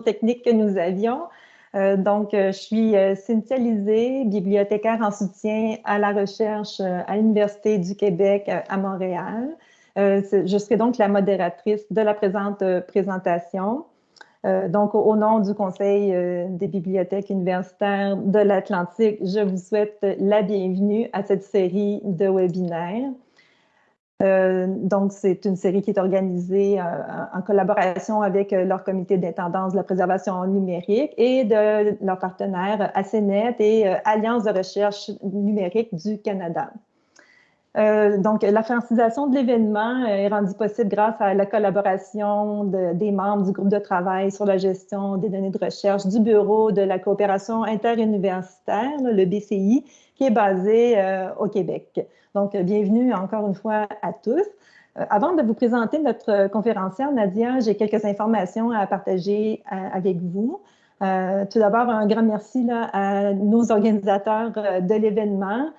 techniques que nous avions. donc, je suis Cynthia Lisée, bibliothécaire en soutien à la recherche à l'Université du Québec à Montréal. je serai donc la modératrice de la présente présentation. Euh, donc, au nom du Conseil euh, des bibliothèques universitaires de l'Atlantique, je vous souhaite la bienvenue à cette série de webinaires. Euh, donc, c'est une série qui est organisée en collaboration avec leur comité d'intendance de la préservation numérique et de leurs partenaires ACNET et Alliance de recherche numérique du Canada. Euh, donc, la francisation de l'événement est rendue possible grâce à la collaboration des membres du groupe de travail sur la gestion des données de recherche du Bureau de la coopération interuniversitaire, le BCI, qui est basé euh, au Québec. Donc, bienvenue encore une fois à tous. Euh, avant de vous présenter notre conférencière, Nadia, j'ai quelques informations à partager avec vous. tout d'abord, un grand merci à nos organisateurs de l'événement.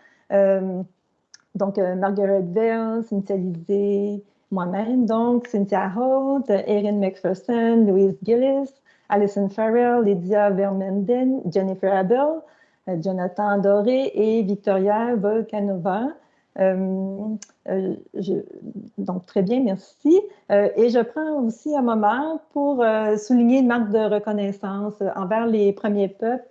Donc, euh, Margaret Vale, Cynthia Lisée, moi-même, donc Cynthia Holt, Erin McPherson, Louise Gillis, Alison Farrell, Lydia Vermenden, Jennifer Abel, euh, Jonathan Doré et Victoria Volkanova. Euh, donc, très bien, merci. et je prends aussi un moment pour souligner une marque de reconnaissance envers les premiers peuples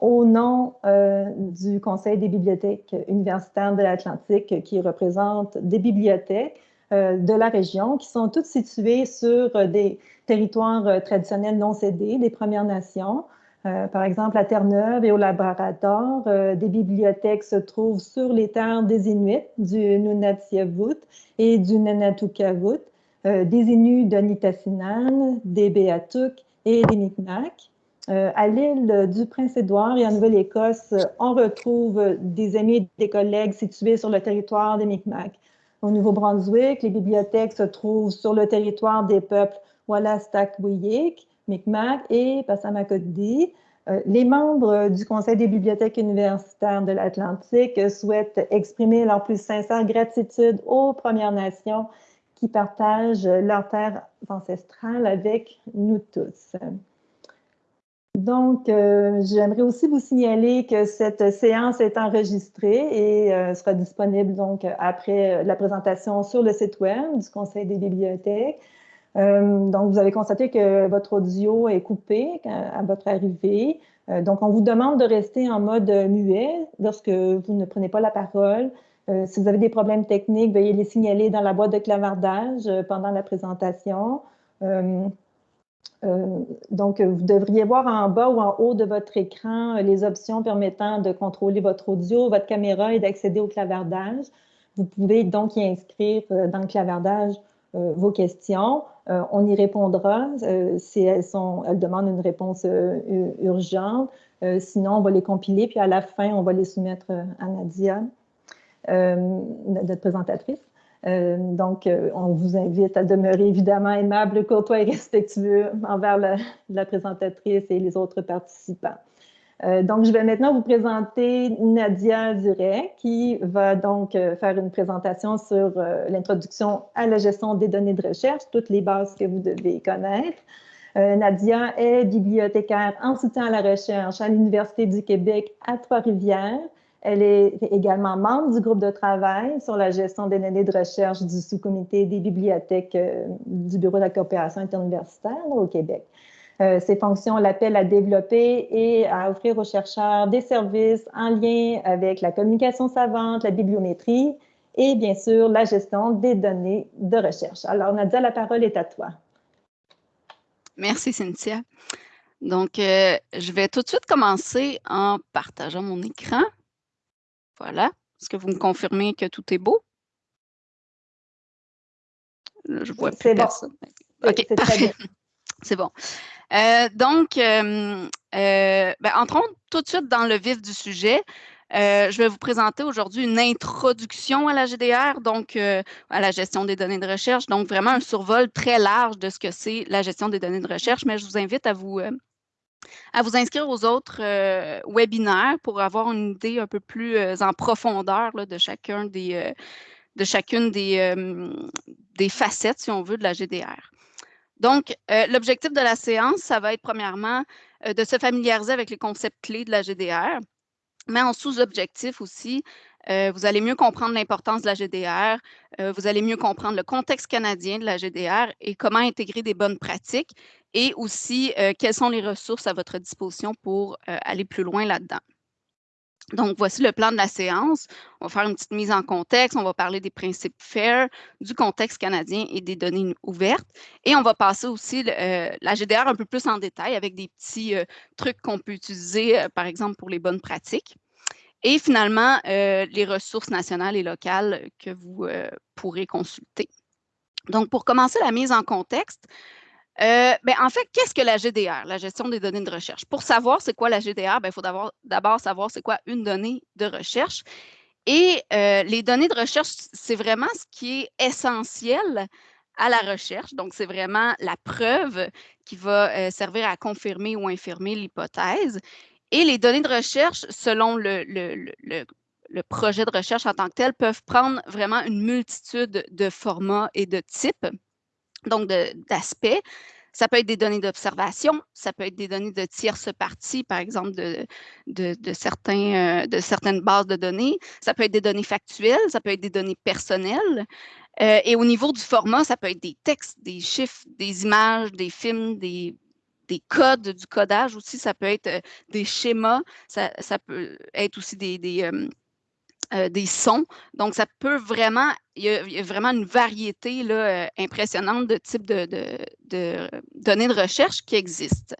au nom euh, du Conseil des bibliothèques universitaires de l'Atlantique qui représente des bibliothèques euh, de la région qui sont toutes situées sur des territoires euh, traditionnels non cédés des Premières Nations. Par exemple, à Terre-Neuve et au Labrador, des bibliothèques se trouvent sur les terres des Inuits, du Nunatsiavut et du Nanatukavut, des Inuits de Nitassinan, des Beatuk et des Micmacs. Euh, à l'île du Prince-Édouard et en Nouvelle-Écosse, on retrouve des amis et des collègues situés sur le territoire des Micmacs. Au Nouveau-Brunswick, les bibliothèques se trouvent sur le territoire des peuples Wallastakwiyik, Micmac et Passamaquoddy. Euh, les membres du Conseil des bibliothèques universitaires de l'Atlantique souhaitent exprimer leur plus sincère gratitude aux Premières Nations qui partagent leur terre ancestrale avec nous tous. Donc, euh, j'aimerais aussi vous signaler que cette séance est enregistrée et euh, sera disponible donc après la présentation sur le site web du Conseil des bibliothèques. Euh, donc, vous avez constaté que votre audio est coupé à, votre arrivée. donc, on vous demande de rester en mode muet lorsque vous ne prenez pas la parole. si vous avez des problèmes techniques, veuillez les signaler dans la boîte de clavardage pendant la présentation. Euh, donc, vous devriez voir en bas ou en haut de votre écran euh, les options permettant de contrôler votre audio, votre caméra et d'accéder au clavardage. Vous pouvez donc y inscrire euh, dans le clavardage vos questions. on y répondra si elles, sont, elles demandent une réponse urgente. sinon, on va les compiler, puis à la fin, on va les soumettre à Nadia, notre présentatrice. Euh, donc, euh, on vous invite à demeurer évidemment aimable, courtois et respectueux envers la, présentatrice et les autres participants. Euh, donc, je vais maintenant vous présenter Nadia Duret, qui va donc faire une présentation sur l'introduction à la gestion des données de recherche, toutes les bases que vous devez connaître. Nadia est bibliothécaire en soutien à la recherche à l'Université du Québec à Trois-Rivières. Elle est également membre du groupe de travail sur la gestion des données de recherche du sous-comité des bibliothèques euh, du Bureau de la coopération interuniversitaire au Québec. Euh, ses fonctions l'appellent à développer et à offrir aux chercheurs des services en lien avec la communication savante, la bibliométrie et bien sûr la gestion des données de recherche. Alors Nadia, la parole est à toi. Merci Cynthia. Donc, euh, je vais tout de suite commencer en partageant mon écran. Voilà. Est-ce que vous me confirmez que tout est beau? je vois plus personne. OK. C'est bon. Euh, donc, euh, euh, ben, entrons tout de suite dans le vif du sujet. je vais vous présenter aujourd'hui une introduction à la GDR, donc à la gestion des données de recherche. Donc, vraiment un survol très large de ce que c'est la gestion des données de recherche, mais je vous invite à vous, à vous inscrire aux autres webinaires pour avoir une idée un peu plus en profondeur de chacun des, de chacune des, des, facettes, si on veut, de la GDR. Donc, l'objectif de la séance, ça va être premièrement de se familiariser avec les concepts clés de la GDR, mais en sous-objectif aussi, vous allez mieux comprendre l'importance de la GDR, vous allez mieux comprendre le contexte canadien de la GDR et comment intégrer des bonnes pratiques et aussi quelles sont les ressources à votre disposition pour aller plus loin là-dedans. Donc, voici le plan de la séance. On va faire une petite mise en contexte. On va parler des principes FAIR, du contexte canadien et des données ouvertes. Et on va passer aussi la GDR un peu plus en détail avec des petits trucs qu'on peut utiliser, par exemple, pour les bonnes pratiques. Et finalement, euh, les ressources nationales et locales que vous euh, pourrez consulter. Donc, pour commencer la mise en contexte, euh, ben, en fait, qu'est-ce que la GDR, la gestion des données de recherche? Pour savoir c'est quoi la GDR, ben, il faut d'abord savoir c'est quoi une donnée de recherche. Et les données de recherche, c'est vraiment ce qui est essentiel à la recherche. Donc, c'est vraiment la preuve qui va servir à confirmer ou infirmer l'hypothèse. Et les données de recherche, selon le, projet de recherche en tant que tel, peuvent prendre vraiment une multitude de formats et de types, donc d'aspects. Ça peut être des données d'observation, ça peut être des données de tierces parties, par exemple de, de, certains, euh, de certaines bases de données, ça peut être des données factuelles, ça peut être des données personnelles. Euh, et au niveau du format, ça peut être des textes, des chiffres, des images, des films, des, des codes, du codage aussi, ça peut être euh, des schémas, ça, peut être aussi des, euh, euh, des, sons. Donc, ça peut vraiment, il y a, vraiment une variété là, impressionnante de types de, données de recherche qui existent.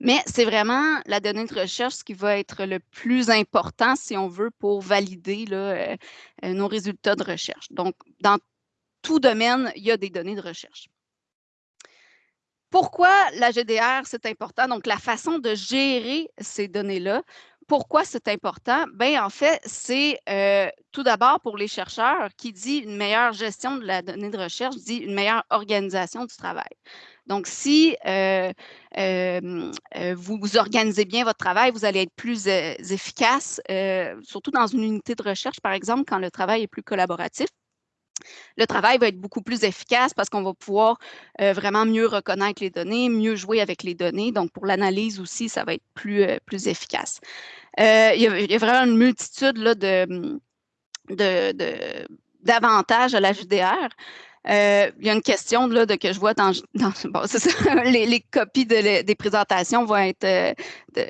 Mais c'est vraiment la donnée de recherche qui va être le plus important, si on veut, pour valider là, nos résultats de recherche. Donc, dans tout domaine, il y a des données de recherche. Pourquoi la GDR, c'est important? Donc, la façon de gérer ces données-là. Pourquoi c'est important? Bien, en fait, c'est euh, tout d'abord pour les chercheurs qui dit une meilleure gestion de la donnée de recherche, dit une meilleure organisation du travail. Donc, si euh, euh, vous, vous, organisez bien votre travail, vous allez être plus efficace, surtout dans une unité de recherche, par exemple, quand le travail est plus collaboratif le travail va être beaucoup plus efficace parce qu'on va pouvoir euh, vraiment mieux reconnaître les données, mieux jouer avec les données. Donc, pour l'analyse aussi, ça va être plus, euh, plus efficace. Euh, il, y a, vraiment une multitude là, de, d'avantages à la JDR. il y a une question là, de, que je vois dans, les, copies des présentations vont être,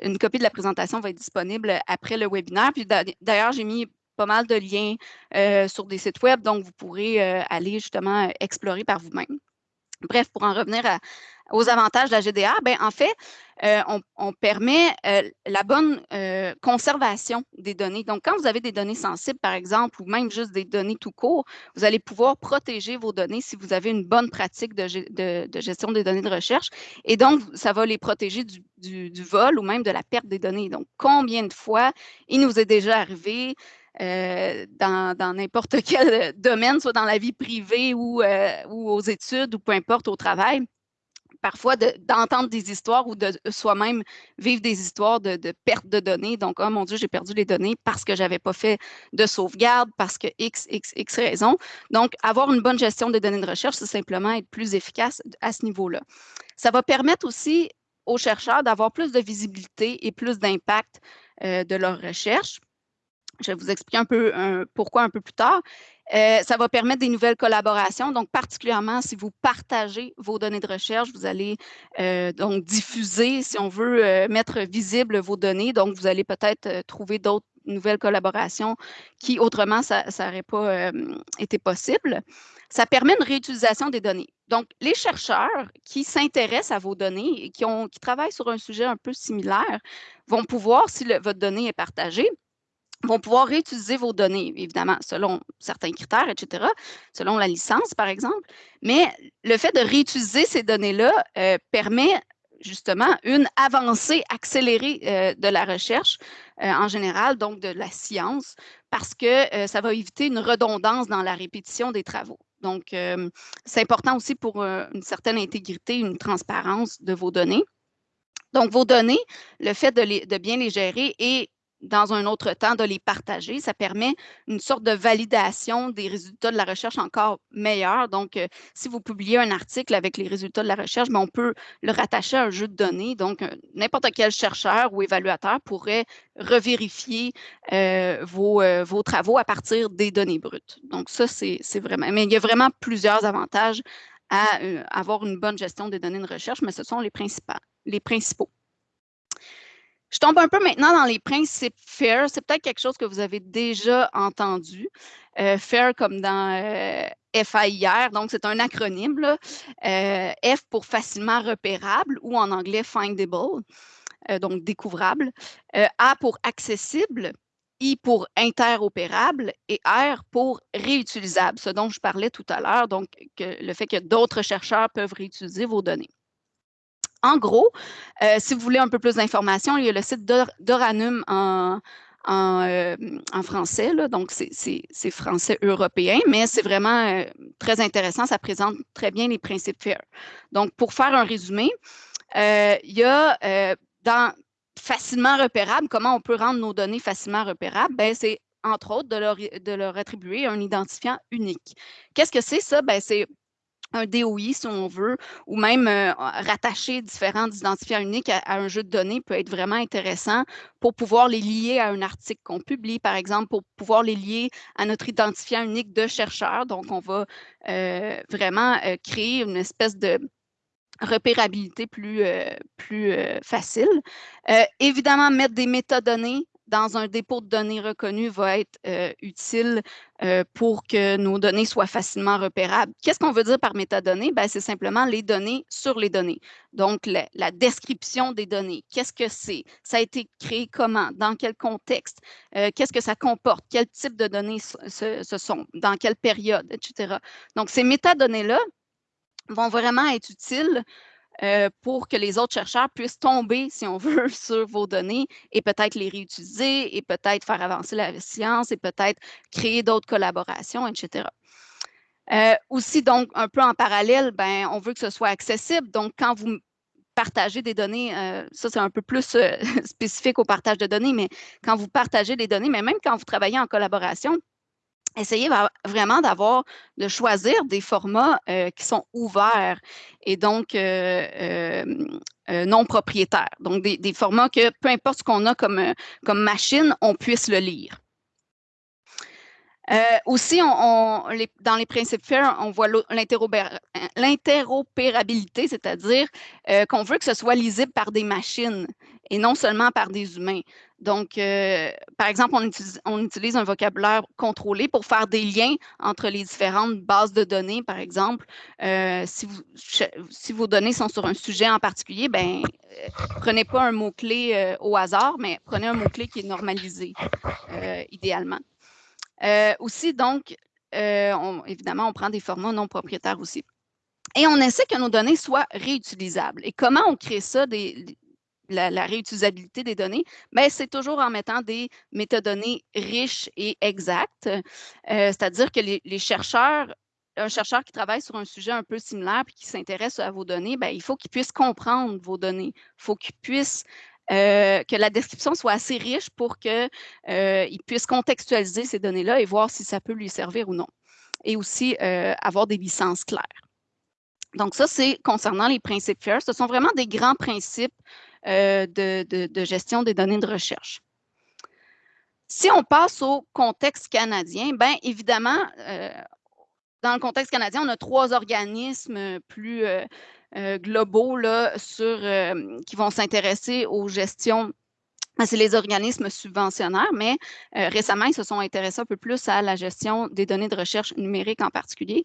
une copie de la présentation va être disponible après le webinaire. Puis d'ailleurs, j'ai mis pas mal de liens euh, sur des sites web, donc vous pourrez euh, aller justement explorer par vous-même. Bref, pour en revenir aux avantages de la GDR, ben, en fait, euh, on, permet la bonne conservation des données. Donc, quand vous avez des données sensibles, par exemple, ou même juste des données tout court, vous allez pouvoir protéger vos données si vous avez une bonne pratique de, gestion des données de recherche. Et donc, ça va les protéger du, vol ou même de la perte des données. Donc, combien de fois il nous est déjà arrivé euh, dans n'importe quel domaine, soit dans la vie privée ou, euh, ou aux études ou peu importe au travail parfois d'entendre des histoires ou de soi-même vivre des histoires de, perte de données. Donc, oh mon Dieu, j'ai perdu les données parce que je n'avais pas fait de sauvegarde, parce que X, X, X raison. Donc, avoir une bonne gestion des données de recherche, c'est simplement être plus efficace à ce niveau-là. Ça va permettre aussi aux chercheurs d'avoir plus de visibilité et plus d'impact euh, de leur recherche. Je vais vous expliquer un peu pourquoi un peu plus tard. Euh, ça va permettre des nouvelles collaborations. Donc, particulièrement si vous partagez vos données de recherche, vous allez euh, donc diffuser, si on veut, euh, mettre visible vos données. Donc, vous allez peut-être trouver d'autres nouvelles collaborations qui, autrement, ça n'aurait pas été possible. Ça permet une réutilisation des données. Donc, les chercheurs qui s'intéressent à vos données et qui, travaillent sur un sujet un peu similaire vont pouvoir, si votre donnée est partagée, vont pouvoir réutiliser vos données, évidemment, selon certains critères, etc., selon la licence, par exemple. Mais le fait de réutiliser ces données-là euh, permet justement une avancée accélérée euh, de la recherche euh, en général, donc de la science, parce que ça va éviter une redondance dans la répétition des travaux. Donc, c'est important aussi pour une certaine intégrité, une transparence de vos données. Donc, vos données, le fait de, de bien les gérer et dans un autre temps, de les partager. Ça permet une sorte de validation des résultats de la recherche encore meilleure. Donc, euh, si vous publiez un article avec les résultats de la recherche, ben, on peut le rattacher à un jeu de données. Donc, euh, n'importe quel chercheur ou évaluateur pourrait revérifier euh, vos, travaux à partir des données brutes. Donc, ça, c'est vraiment... Mais il y a vraiment plusieurs avantages à avoir une bonne gestion des données de recherche, mais ce sont les principaux. Je tombe un peu maintenant dans les principes FAIR. C'est peut-être quelque chose que vous avez déjà entendu. Euh, FAIR comme dans euh, FAIR, donc c'est un acronyme. Euh, F pour facilement repérable ou en anglais findable, donc découvrable. A pour accessible, I pour interopérable et R pour réutilisable, ce dont je parlais tout à l'heure, donc le fait que d'autres chercheurs peuvent réutiliser vos données. En gros, euh, si vous voulez un peu plus d'informations, il y a le site d'Oranum en, euh, français, donc c'est français européen, mais c'est vraiment euh, très intéressant, ça présente très bien les principes FAIR. Donc, pour faire un résumé, il y a dans facilement repérable, comment on peut rendre nos données facilement repérables, ben, c'est entre autres de leur, de leur attribuer un identifiant unique. Qu'est-ce que c'est ça? Ben, c'est un DOI, si on veut, ou même euh, rattacher différents identifiants uniques à, un jeu de données peut être vraiment intéressant pour pouvoir les lier à un article qu'on publie, par exemple, pour pouvoir les lier à notre identifiant unique de chercheur. Donc, on va euh, vraiment euh, créer une espèce de repérabilité plus, plus facile. évidemment, mettre des métadonnées dans un dépôt de données reconnu va être euh, utile euh, pour que nos données soient facilement repérables. Qu'est-ce qu'on veut dire par métadonnées? Ben, c'est simplement les données sur les données. Donc, la, description des données. Qu'est-ce que c'est? Ça a été créé comment? Dans quel contexte? Euh, qu'est-ce que ça comporte? Quel type de données ce, ce sont? Dans quelle période? Etc. Donc, ces métadonnées-là vont vraiment être utiles euh, pour que les autres chercheurs puissent tomber, si on veut, sur vos données et peut-être les réutiliser et peut-être faire avancer la science et peut-être créer d'autres collaborations, etc. Euh, aussi, donc, un peu en parallèle, ben, on veut que ce soit accessible. Donc, quand vous partagez des données, euh, ça c'est un peu plus spécifique au partage de données, mais quand vous partagez des données, mais même quand vous travaillez en collaboration, essayez vraiment d'avoir, de choisir des formats euh, qui sont ouverts et donc euh, euh, non propriétaires. Donc, des, formats que, peu importe ce qu'on a comme, machine, on puisse le lire. aussi, dans les principes FAIR, on voit l'interopérabilité, c'est-à-dire qu'on veut que ce soit lisible par des machines et non seulement par des humains. Donc, euh, par exemple, on utilise, un vocabulaire contrôlé pour faire des liens entre les différentes bases de données, par exemple. Euh, si, vos données sont sur un sujet en particulier, ben, euh, prenez pas un mot-clé au hasard, mais prenez un mot-clé qui est normalisé, idéalement. aussi, donc, évidemment, on prend des formats non propriétaires aussi. Et on essaie que nos données soient réutilisables. Et comment on crée ça, la, réutilisabilité des données, mais c'est toujours en mettant des métadonnées riches et exactes. Euh, c'est-à-dire que les, chercheurs, un chercheur qui travaille sur un sujet un peu similaire et qui s'intéresse à vos données, ben, il faut qu'il puisse comprendre vos données. Il faut qu'il puisse euh, que la description soit assez riche pour qu'il euh, puisse contextualiser ces données-là et voir si ça peut lui servir ou non. Et aussi avoir des licences claires. Donc, ça, c'est concernant les principes FAIR. Ce sont vraiment des grands principes euh, de, gestion des données de recherche. Si on passe au contexte canadien, bien évidemment, euh, dans le contexte canadien, on a trois organismes plus euh, globaux là, sur, qui vont s'intéresser aux gestions c'est les organismes subventionnaires, mais euh, récemment, ils se sont intéressés un peu plus à la gestion des données de recherche numérique en particulier.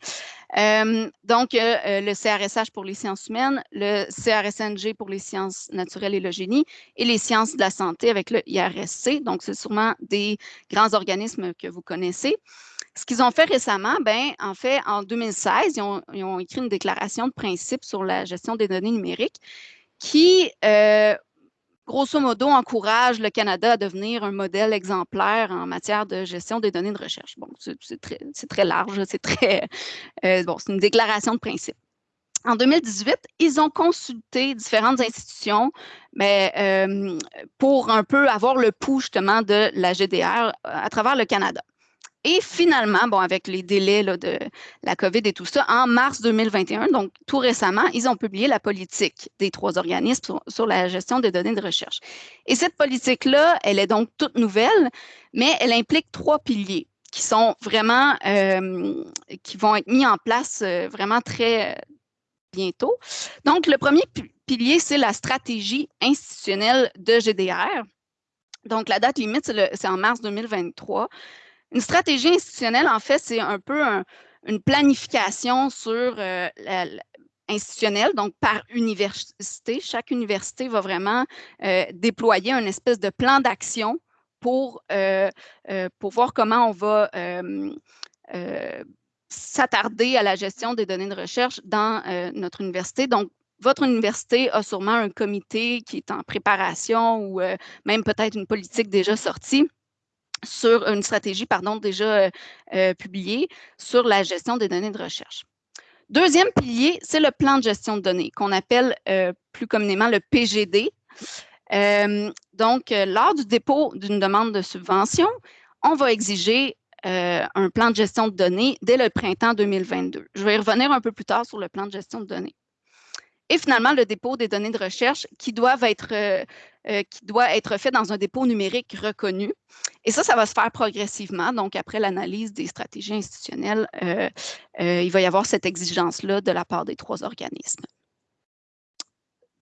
Euh, donc, euh, le CRSH pour les sciences humaines, le CRSNG pour les sciences naturelles et le génie, et les sciences de la santé avec le IRSC. Donc, c'est sûrement des grands organismes que vous connaissez. Ce qu'ils ont fait récemment, ben, en fait, en 2016, ils ont, ils ont, écrit une déclaration de principe sur la gestion des données numériques qui grosso modo, encourage le Canada à devenir un modèle exemplaire en matière de gestion des données de recherche. Bon, c'est très, large, c'est très, euh, bon, c'est une déclaration de principe. en 2018, ils ont consulté différentes institutions mais, euh, pour un peu avoir le pouls justement de la GDR à travers le Canada. Et finalement, bon, avec les délais de la COVID et tout ça, en mars 2021, donc tout récemment, ils ont publié la politique des trois organismes sur, la gestion des données de recherche. Et cette politique-là, elle est donc toute nouvelle, mais elle implique trois piliers qui sont vraiment, euh, qui vont être mis en place euh, vraiment très bientôt. Donc, le premier pilier, c'est la stratégie institutionnelle de GDR. Donc, la date limite, c'est en mars 2023. Une stratégie institutionnelle, en fait, c'est un peu une planification sur euh, institutionnelle, donc par université. Chaque université va vraiment euh, déployer un espèce de plan d'action pour, euh, pour voir comment on va s'attarder à la gestion des données de recherche dans notre université. Donc, votre université a sûrement un comité qui est en préparation ou même peut-être une politique déjà sortie sur une stratégie, pardon, déjà euh, euh, publiée sur la gestion des données de recherche. Deuxième pilier, c'est le plan de gestion de données qu'on appelle euh, plus communément le PGD. donc, lors du dépôt d'une demande de subvention, on va exiger un plan de gestion de données dès le printemps 2022. Je vais revenir un peu plus tard sur le plan de gestion de données et finalement le dépôt des données de recherche qui doivent être, euh, euh, qui doit être fait dans un dépôt numérique reconnu. Et ça, ça va se faire progressivement. Donc, après l'analyse des stratégies institutionnelles, euh, il va y avoir cette exigence-là de la part des trois organismes.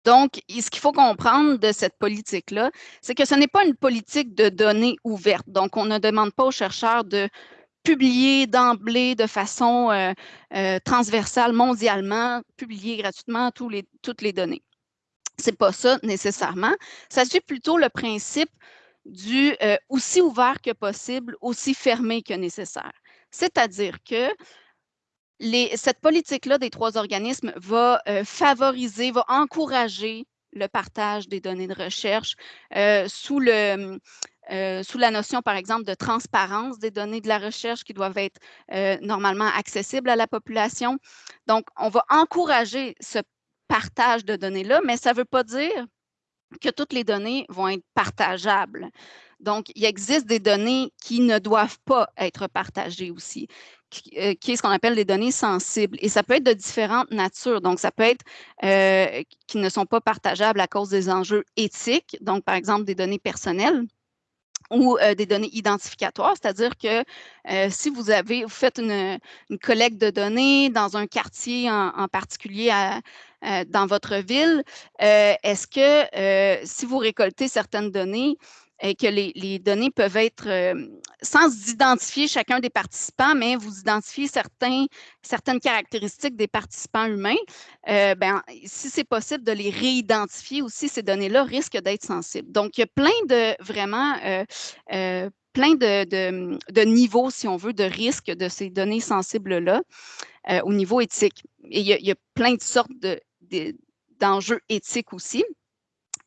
Donc, ce qu'il faut comprendre de cette politique-là, c'est que ce n'est pas une politique de données ouvertes. Donc, on ne demande pas aux chercheurs de publier d'emblée de façon euh, euh, transversale mondialement, publier gratuitement toutes les données. Ce n'est pas ça nécessairement. Ça suit plutôt le principe du euh, aussi ouvert que possible, aussi fermé que nécessaire. C'est-à-dire que cette politique-là des trois organismes va favoriser, va encourager le partage des données de recherche sous le, euh, sous la notion, par exemple, de transparence des données de la recherche qui doivent être euh, normalement accessibles à la population. Donc, on va encourager ce partage de données-là, mais ça ne veut pas dire que toutes les données vont être partageables. Donc, il existe des données qui ne doivent pas être partagées aussi, qui, euh, est ce qu'on appelle des données sensibles. Et ça peut être de différentes natures. Donc, ça peut être qui ne sont pas partageables à cause des enjeux éthiques, donc par exemple des données personnelles ou euh, des données identificatoires, c'est-à-dire que euh, si vous avez, vous faites une, collecte de données dans un quartier en, particulier dans votre ville, euh, est-ce que si vous récoltez certaines données, et que les, données peuvent être, euh, sans identifier chacun des participants, mais vous identifiez certains, certaines caractéristiques des participants humains, euh, ben, si c'est possible de les réidentifier aussi, ces données-là risquent d'être sensibles. Donc, il y a plein de, vraiment, euh, plein de, niveaux, si on veut, de risques de ces données sensibles-là au niveau éthique. Et il y, a, il y a plein de sortes d'enjeux éthiques aussi.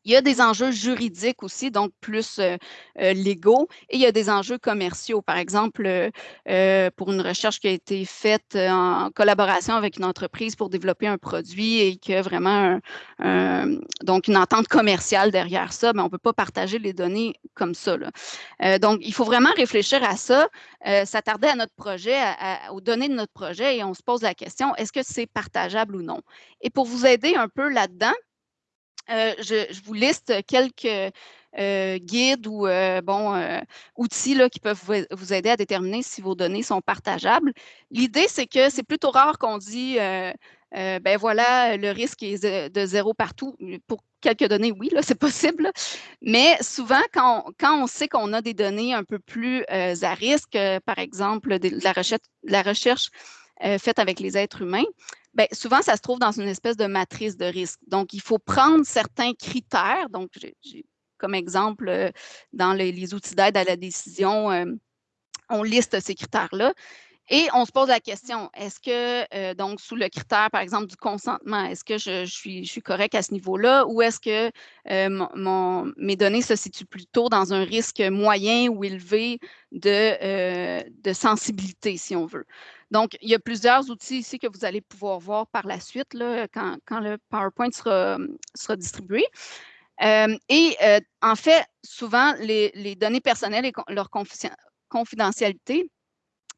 Il y a des enjeux juridiques aussi, donc plus euh, euh, légaux, et il y a des enjeux commerciaux. Par exemple, euh, pour une recherche qui a été faite en collaboration avec une entreprise pour développer un produit et qu'il y a vraiment donc une entente commerciale derrière ça, mais on ne peut pas partager les données comme ça. donc, il faut vraiment réfléchir à ça, s'attarder à notre projet, aux données de notre projet, et on se pose la question, est-ce que c'est partageable ou non? Et pour vous aider un peu là-dedans, euh, je, vous liste quelques euh, guides ou euh, bon, outils là, qui peuvent vous, aider à déterminer si vos données sont partageables. L'idée, c'est que c'est plutôt rare qu'on dit ben voilà, le risque est de zéro partout. Pour quelques données, oui, c'est possible. Mais souvent, quand on, sait qu'on a des données un peu plus à risque, par exemple, de la recherche faite avec les êtres humains, Bien, souvent, ça se trouve dans une espèce de matrice de risque. Donc, il faut prendre certains critères. Donc, comme exemple, euh, dans les, outils d'aide à la décision, euh, on liste ces critères-là. Et on se pose la question, est-ce que, euh, donc, sous le critère, par exemple, du consentement, est-ce que je, suis, correct à ce niveau-là ou est-ce que euh, mes données se situent plutôt dans un risque moyen ou élevé de, euh, de sensibilité, si on veut? Donc, il y a plusieurs outils ici que vous allez pouvoir voir par la suite là, quand, quand, le PowerPoint sera, sera distribué. et en fait, souvent, les, les données personnelles et leur confidentialité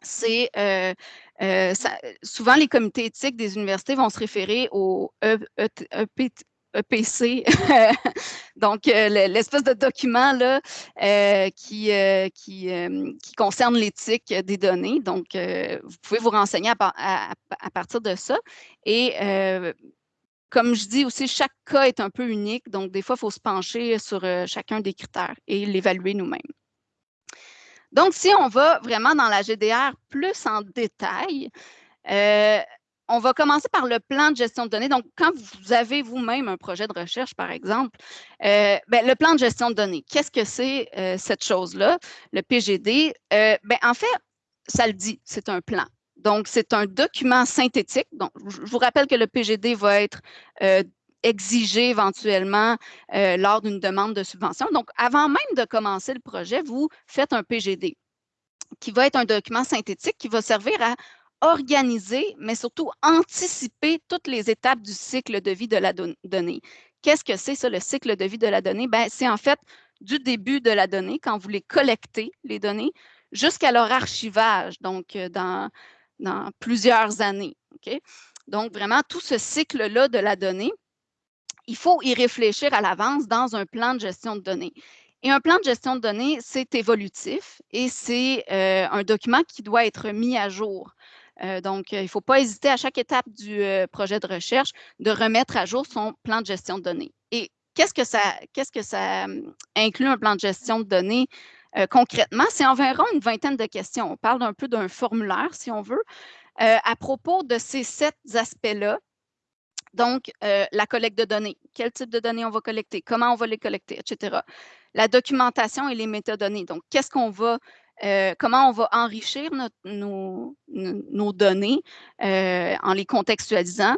c'est euh, euh, souvent les comités éthiques des universités vont se référer au EPC, e e donc euh, l'espèce de document qui, concerne l'éthique des données. Donc, vous pouvez vous renseigner à partir de ça. Et comme je dis aussi, chaque cas est un peu unique, donc des fois, il faut se pencher sur chacun des critères et l'évaluer nous-mêmes. Donc, si on va vraiment dans la GDR plus en détail, euh, on va commencer par le plan de gestion de données. Donc, quand vous avez vous-même un projet de recherche, par exemple, euh, ben, le plan de gestion de données, qu'est-ce que c'est euh, cette chose-là, le PGD? Ben, en fait, ça le dit, c'est un plan. Donc, c'est un document synthétique. Donc, je vous rappelle que le PGD va être exiger éventuellement euh, lors d'une demande de subvention. Donc, avant même de commencer le projet, vous faites un PGD qui va être un document synthétique qui va servir à organiser, mais surtout anticiper toutes les étapes du cycle de vie de la donnée. Qu'est-ce que c'est ça, le cycle de vie de la donnée? Ben, c'est en fait du début de la donnée, quand vous les collectez, les données, jusqu'à leur archivage, donc euh, dans, dans plusieurs années. Donc, vraiment, tout ce cycle-là de la donnée, il faut y réfléchir à l'avance dans un plan de gestion de données. Et un plan de gestion de données, c'est évolutif et c'est euh, un document qui doit être mis à jour. Euh, donc, il ne faut pas hésiter à chaque étape du euh, projet de recherche de remettre à jour son plan de gestion de données. Et qu'est-ce que ça inclut un plan de gestion de données concrètement? C'est environ une vingtaine de questions. On parle un peu d'un formulaire, si on veut, à propos de ces sept aspects-là donc, euh, la collecte de données. Quel type de données on va collecter? Comment on va les collecter, etc. La documentation et les métadonnées. Donc, qu'est-ce qu'on va, euh, comment on va enrichir nos, données euh, en les contextualisant?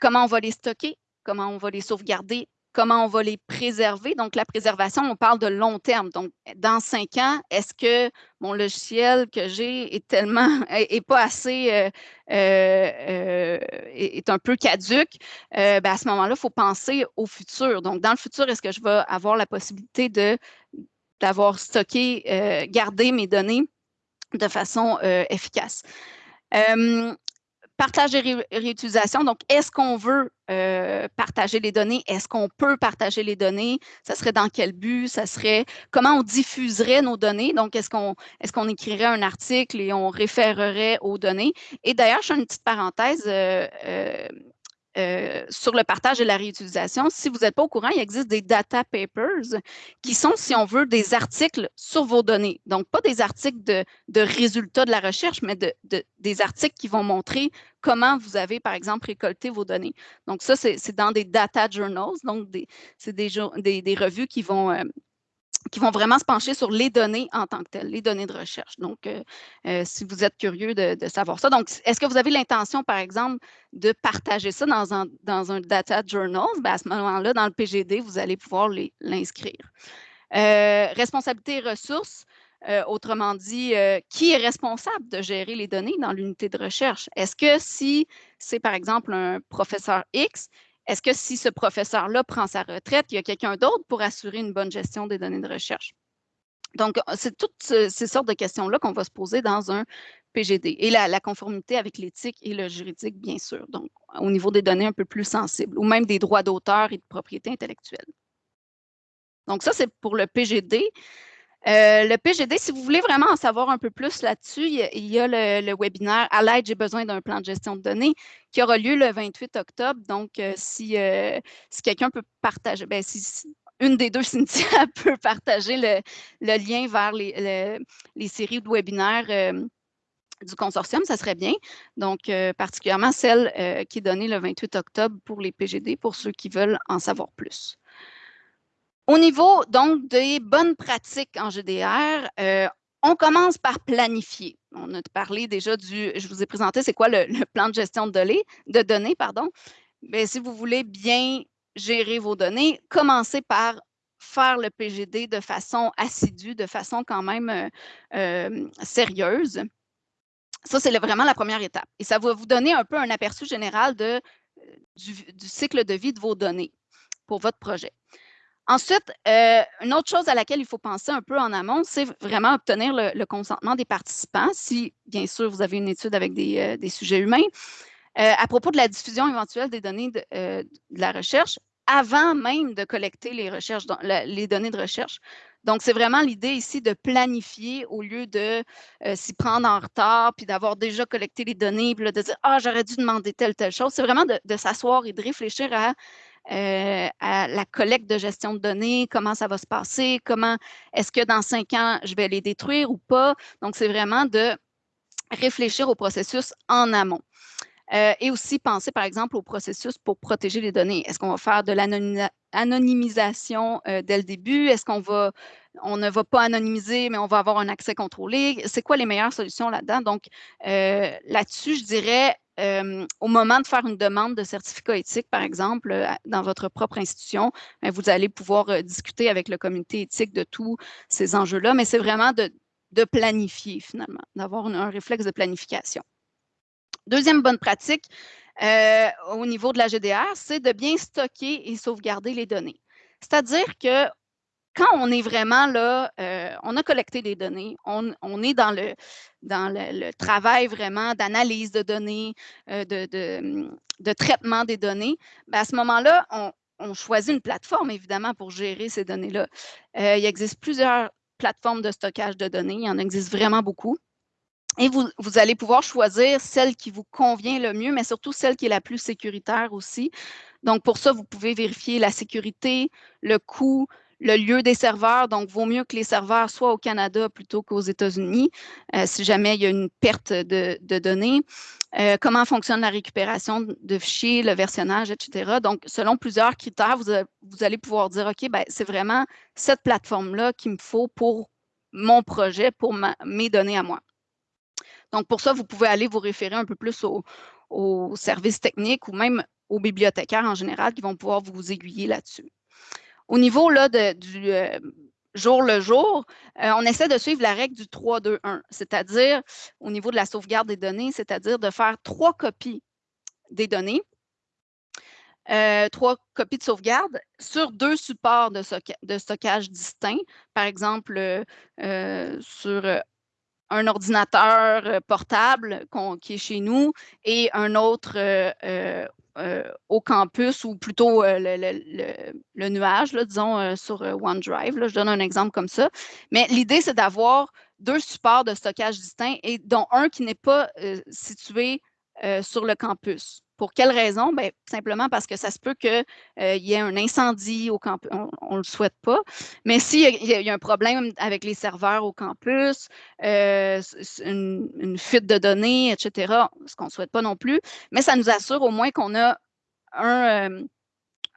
comment on va les stocker? Comment on va les sauvegarder? Comment on va les préserver. Donc, la préservation, on parle de long terme. Donc, dans cinq ans, est-ce que mon logiciel que j'ai est tellement, est, pas assez, euh, euh, euh, est, un peu caduque? Ben, à ce moment-là, il faut penser au futur. Donc, dans le futur, est-ce que je vais avoir la possibilité de d'avoir stocké, gardé mes données de façon efficace? Partage et réutilisation. Donc, est-ce qu'on veut euh, partager les données? Est-ce qu'on peut partager les données? Ça serait dans quel but? Ça serait comment on diffuserait nos données? Donc, est-ce qu'on est qu'on écrirait un article et on référerait aux données? Et d'ailleurs, je fais une petite parenthèse. Euh, euh, euh, sur le partage et la réutilisation. Si vous n'êtes pas au courant, il existe des data papers qui sont, si on veut, des articles sur vos données. Donc, pas des articles de, résultats de la recherche, mais de, des articles qui vont montrer comment vous avez, par exemple, récolté vos données. Donc, ça, c'est dans des data journals, donc c'est des, des, revues qui vont, euh, qui vont vraiment se pencher sur les données en tant que telles, les données de recherche. Donc, euh, euh, si vous êtes curieux de, savoir ça. Donc, est-ce que vous avez l'intention, par exemple, de partager ça dans un, dans un data journal? Ben, à ce moment-là, dans le PGD, vous allez pouvoir l'inscrire. Euh, responsabilité et ressources, autrement dit, qui est responsable de gérer les données dans l'unité de recherche? Est-ce que si c'est, par exemple, un professeur X est-ce que si ce professeur-là prend sa retraite, il y a quelqu'un d'autre pour assurer une bonne gestion des données de recherche? Donc, c'est toutes ces sortes de questions-là qu'on va se poser dans un PGD. Et la, conformité avec l'éthique et le juridique, bien sûr. Donc, au niveau des données un peu plus sensibles, ou même des droits d'auteur et de propriété intellectuelle. Donc, ça, c'est pour le PGD. Euh, le PGD, si vous voulez vraiment en savoir un peu plus là-dessus, il, y a, le, webinaire À l'aide, j'ai besoin d'un plan de gestion de données qui aura lieu le 28 octobre. Donc, euh, si, euh, si quelqu'un peut partager, ben, si, une des deux, Cynthia, peut partager le, lien vers les, les, séries de webinaires du consortium, ça serait bien. Donc, particulièrement celle qui est donnée le 28 octobre pour les PGD, pour ceux qui veulent en savoir plus. Au niveau donc des bonnes pratiques en GDR, euh, on commence par planifier. On a parlé déjà du, je vous ai présenté c'est quoi le, plan de gestion de données, pardon. Mais si vous voulez bien gérer vos données, commencez par faire le PGD de façon assidue, de façon quand même euh, euh, sérieuse. Ça, c'est vraiment la première étape. Et ça va vous donner un peu un aperçu général du, cycle de vie de vos données pour votre projet. Ensuite, une autre chose à laquelle il faut penser un peu en amont, c'est vraiment obtenir le, consentement des participants, si bien sûr vous avez une étude avec des, des sujets humains. à propos de la diffusion éventuelle des données de, la recherche, avant même de collecter les, données de recherche. Donc, c'est vraiment l'idée ici de planifier au lieu de euh, s'y prendre en retard, puis d'avoir déjà collecté les données, puis de dire « Ah, j'aurais dû demander telle, telle chose ». C'est vraiment de, s'asseoir et de réfléchir à, euh, la collecte de gestion de données, comment ça va se passer, comment est-ce que dans cinq ans, je vais les détruire ou pas? Donc, c'est vraiment de réfléchir au processus en amont. Euh, et aussi penser, par exemple, au processus pour protéger les données. Est-ce qu'on va faire de l'anonymisation euh, dès le début? Est-ce qu'on va, on ne va pas anonymiser, mais on va avoir un accès contrôlé? C'est quoi les meilleures solutions là-dedans? Donc, euh, là-dessus, je dirais, au moment de faire une demande de certificat éthique, par exemple, dans votre propre institution, ben, vous allez pouvoir discuter avec le comité éthique de tous ces enjeux-là, mais c'est vraiment de, planifier finalement, d'avoir un réflexe de planification. Deuxième bonne pratique euh, au niveau de la GDR, c'est de bien stocker et sauvegarder les données. C'est-à-dire que quand on est vraiment là, euh, on a collecté des données, on, est dans le, travail vraiment d'analyse de données, euh, de, traitement des données, ben, à ce moment-là, on, choisit une plateforme, évidemment, pour gérer ces données-là. il existe plusieurs plateformes de stockage de données, il y en existe vraiment beaucoup. Et vous, allez pouvoir choisir celle qui vous convient le mieux, mais surtout celle qui est la plus sécuritaire aussi. Donc, pour ça, vous pouvez vérifier la sécurité, le coût, le lieu des serveurs. Donc, vaut mieux que les serveurs soient au Canada plutôt qu'aux États-Unis, euh, si jamais il y a une perte de, données. Euh, comment fonctionne la récupération de fichiers, le versionnage, etc. Donc, selon plusieurs critères, vous, allez pouvoir dire, OK, ben, c'est vraiment cette plateforme-là qu'il me faut pour mon projet, pour mes données à moi. Donc, pour ça, vous pouvez aller vous référer un peu plus aux, services techniques ou même aux bibliothécaires en général qui vont pouvoir vous aiguiller là-dessus. Au niveau là, du euh, jour le jour, euh, on essaie de suivre la règle du 3-2-1, c'est-à-dire au niveau de la sauvegarde des données, c'est-à-dire de faire trois copies des données, euh, trois copies de sauvegarde sur deux supports de, stockage distincts, par exemple sur un ordinateur euh, portable qui est chez nous et un autre euh, euh, au campus ou plutôt le, nuage, disons, sur OneDrive. je donne un exemple comme ça. Mais l'idée, c'est d'avoir deux supports de stockage distincts et dont un qui n'est pas situé sur le campus. Pour quelle raison? Bien, simplement parce que ça se peut qu'il euh, y ait un incendie au campus. On ne le souhaite pas. Mais s'il y, y, a un problème avec les serveurs au campus, euh, une, fuite de données, etc., ce qu'on ne souhaite pas non plus, mais ça nous assure au moins qu'on a euh,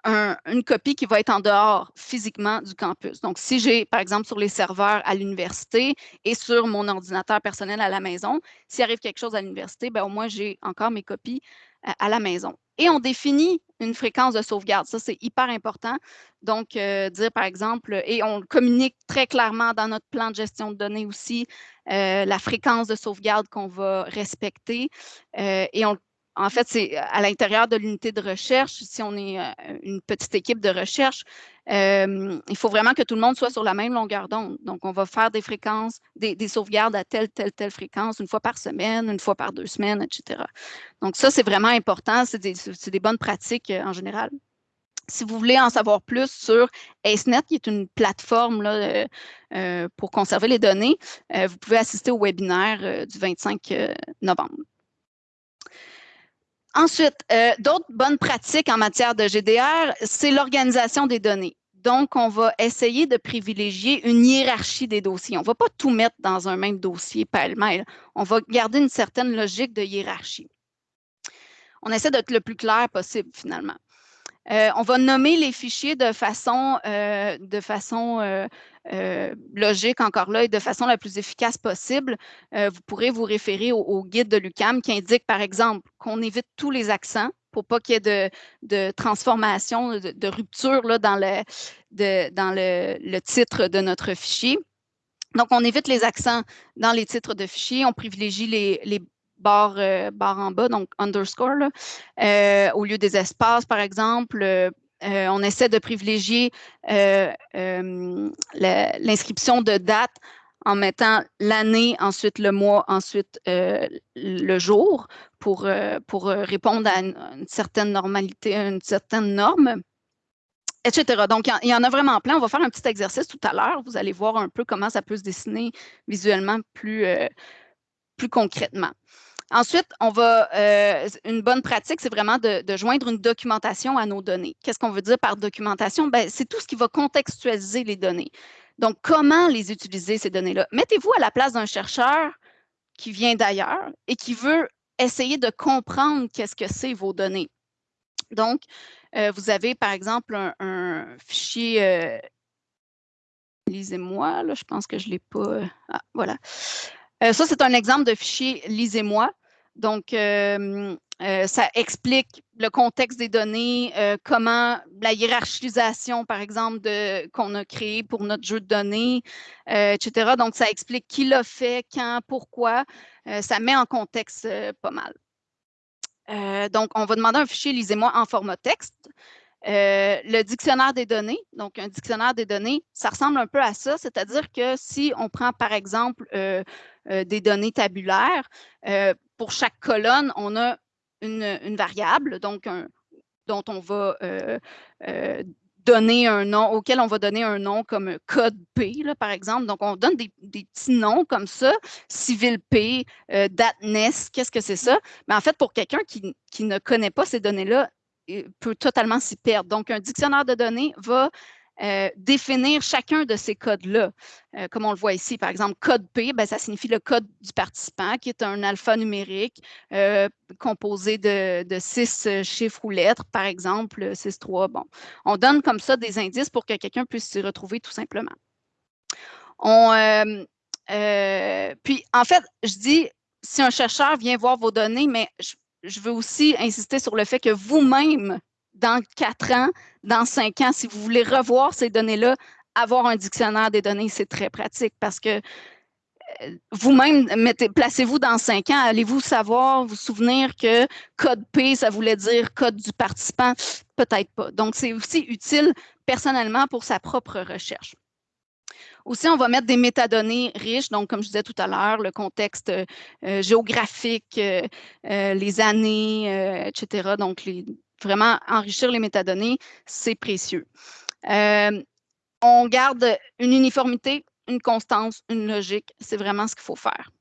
une copie qui va être en dehors physiquement du campus. Donc, si j'ai, par exemple, sur les serveurs à l'université et sur mon ordinateur personnel à la maison, s'il arrive quelque chose à l'université, ben, au moins, j'ai encore mes copies à la maison. Et on définit une fréquence de sauvegarde. Ça, c'est hyper important. Donc, euh, dire par exemple, et on communique très clairement dans notre plan de gestion de données aussi, euh, la fréquence de sauvegarde qu'on va respecter. Euh, et on en fait, c'est à l'intérieur de l'unité de recherche, si on est une petite équipe de recherche, il faut vraiment que tout le monde soit sur la même longueur d'onde. Donc, on va faire des fréquences, des, sauvegardes à telle, telle, telle fréquence, une fois par semaine, une fois par deux semaines, etc. Donc, ça, c'est vraiment important. C'est des, bonnes pratiques en général. Si vous voulez en savoir plus sur AceNet, qui est une plateforme pour conserver les données, vous pouvez assister au webinaire du 25 novembre. Ensuite, euh, d'autres bonnes pratiques en matière de GDR, c'est l'organisation des données. Donc, on va essayer de privilégier une hiérarchie des dossiers. On ne va pas tout mettre dans un même dossier pêle-mêle. On va garder une certaine logique de hiérarchie. On essaie d'être le plus clair possible, finalement. On va nommer les fichiers de façon, de façon logique, encore là, et de façon la plus efficace possible. vous pourrez vous référer au, guide de l'UCAM qui indique, par exemple, qu'on évite tous les accents pour pas qu'il y ait de, transformation, de, rupture là, dans, le, titre de notre fichier. Donc, on évite les accents dans les titres de fichiers, on privilégie les euh, en bas, donc underscore, euh, au lieu des espaces, par exemple. Euh, on essaie de privilégier l'inscription de date en mettant l'année, ensuite le mois, ensuite le jour pour, pour répondre à une, certaine normalité, une certaine norme etc. Donc, il y en a vraiment plein. On va faire un petit exercice tout à l'heure. Vous allez voir un peu comment ça peut se dessiner visuellement plus, plus concrètement. Ensuite, on va, une bonne pratique, c'est vraiment de, joindre une documentation à nos données. Qu'est-ce qu'on veut dire par documentation? Ben, c'est tout ce qui va contextualiser les données. Donc, comment les utiliser, ces données-là? Mettez-vous à la place d'un chercheur qui vient d'ailleurs et qui veut essayer de comprendre qu'est-ce que c'est vos données. Donc, euh, vous avez, par exemple, un, fichier, euh, lisez-moi, là, je pense que je ne l'ai pas, euh, ah, voilà. ça, c'est un exemple de fichier lisez-moi. Donc, ça explique le contexte des données, comment la hiérarchisation, par exemple, qu'on a créée pour notre jeu de données, etc. Donc, ça explique qui l'a fait, quand, pourquoi. ça met en contexte pas mal. Euh, donc, on va demander un fichier, lisez-moi, en format texte. Euh, le dictionnaire des données, donc un dictionnaire des données, ça ressemble un peu à ça, c'est-à-dire que si on prend par exemple euh, des données tabulaires, pour chaque colonne, on a une, variable, donc dont on va donner un nom, auquel on va donner un nom comme code P, par exemple. Donc, on donne des, petits noms comme ça, civil P, euh, DATNES, qu'est-ce que c'est ça? Mais en fait, pour quelqu'un qui, ne connaît pas ces données-là, peut totalement s'y perdre. Donc, un dictionnaire de données va euh, définir chacun de ces codes-là. Euh, comme on le voit ici, par exemple, code P, ben, ça signifie le code du participant, qui est un alphanumérique euh, composé de, six chiffres ou lettres, par exemple, 6, 3. Bon, on donne comme ça des indices pour que quelqu'un puisse s'y retrouver tout simplement. Puis, en fait, je dis, si un chercheur vient voir vos données, mais je veux aussi insister sur le fait que vous-même, dans quatre ans, dans cinq ans, si vous voulez revoir ces données-là, avoir un dictionnaire des données, c'est très pratique parce que euh, vous-même, placez-vous dans cinq ans, allez-vous savoir, vous souvenir que code P, ça voulait dire code du participant? Peut-être pas. Donc, c'est aussi utile personnellement pour sa propre recherche. Aussi, on va mettre des métadonnées riches, donc comme je disais tout à l'heure, le contexte euh, géographique, euh, les années, etc. Donc, vraiment enrichir les métadonnées, c'est précieux. Euh, on garde une uniformité, une constance, une logique. C'est vraiment ce qu'il faut faire.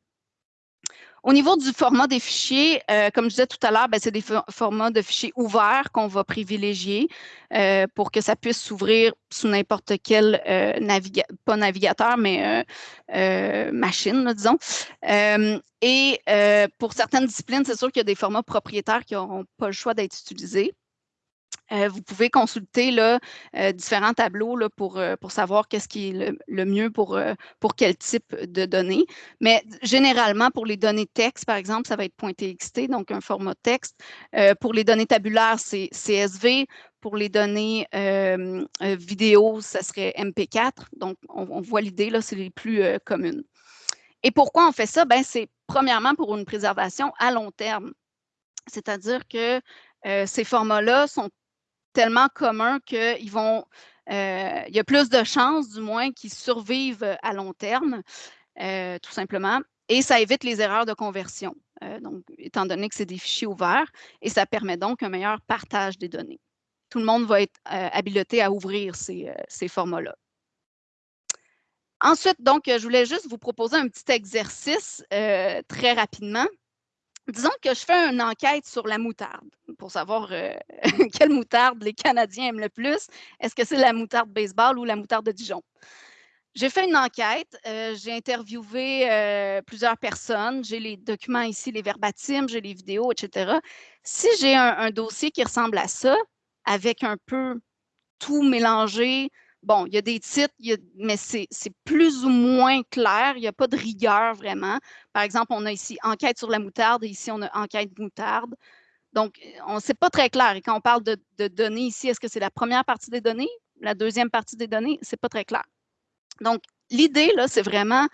Au niveau du format des fichiers, euh, comme je disais tout à l'heure, ben, c'est des formats de fichiers ouverts qu'on va privilégier euh, pour que ça puisse s'ouvrir sous n'importe quel navigateur, pas navigateur, mais machine, disons. et pour certaines disciplines, c'est sûr qu'il y a des formats propriétaires qui n'auront pas le choix d'être utilisés. Euh, vous pouvez consulter euh, différents tableaux euh, pour savoir qu'est-ce qui est le, mieux pour, pour quel type de données. Mais généralement, pour les données texte, par exemple, ça va être .txt, donc un format texte. pour les données tabulaires, c'est CSV. Pour les données vidéo, ça serait MP4. Donc, on, voit l'idée, là, c'est les plus communes. Et pourquoi on fait ça? Ben, c'est premièrement pour une préservation à long terme. C'est-à-dire que ces formats-là sont tellement communs qu'ils vont, euh, il y a plus de chances, du moins, qu'ils survivent à long terme, euh, tout simplement. Et ça évite les erreurs de conversion, euh, donc, étant donné que c'est des fichiers ouverts, et ça permet donc un meilleur partage des données. Tout le monde va être habilité à ouvrir ces, ces formats-là. Ensuite, donc, je voulais juste vous proposer un petit exercice très rapidement disons que je fais une enquête sur la moutarde pour savoir euh, quelle moutarde les Canadiens aiment le plus. Est-ce que c'est la moutarde baseball ou la moutarde de Dijon? J'ai fait une enquête, euh, j'ai interviewé euh, plusieurs personnes, j'ai les documents ici, les verbatims, j'ai les vidéos, etc. Si j'ai un, dossier qui ressemble à ça, avec un peu tout mélangé. Bon, il y a des titres, mais c'est plus ou moins clair. Il n'y a pas de rigueur vraiment. Par exemple, on a ici enquête sur la moutarde et ici, on a enquête moutarde. Donc, on ne sait pas très clair. Et quand on parle de, données ici, est-ce que c'est la première partie des données, la deuxième partie des données? Ce n'est pas très clair. Donc, l'idée, là, c'est vraiment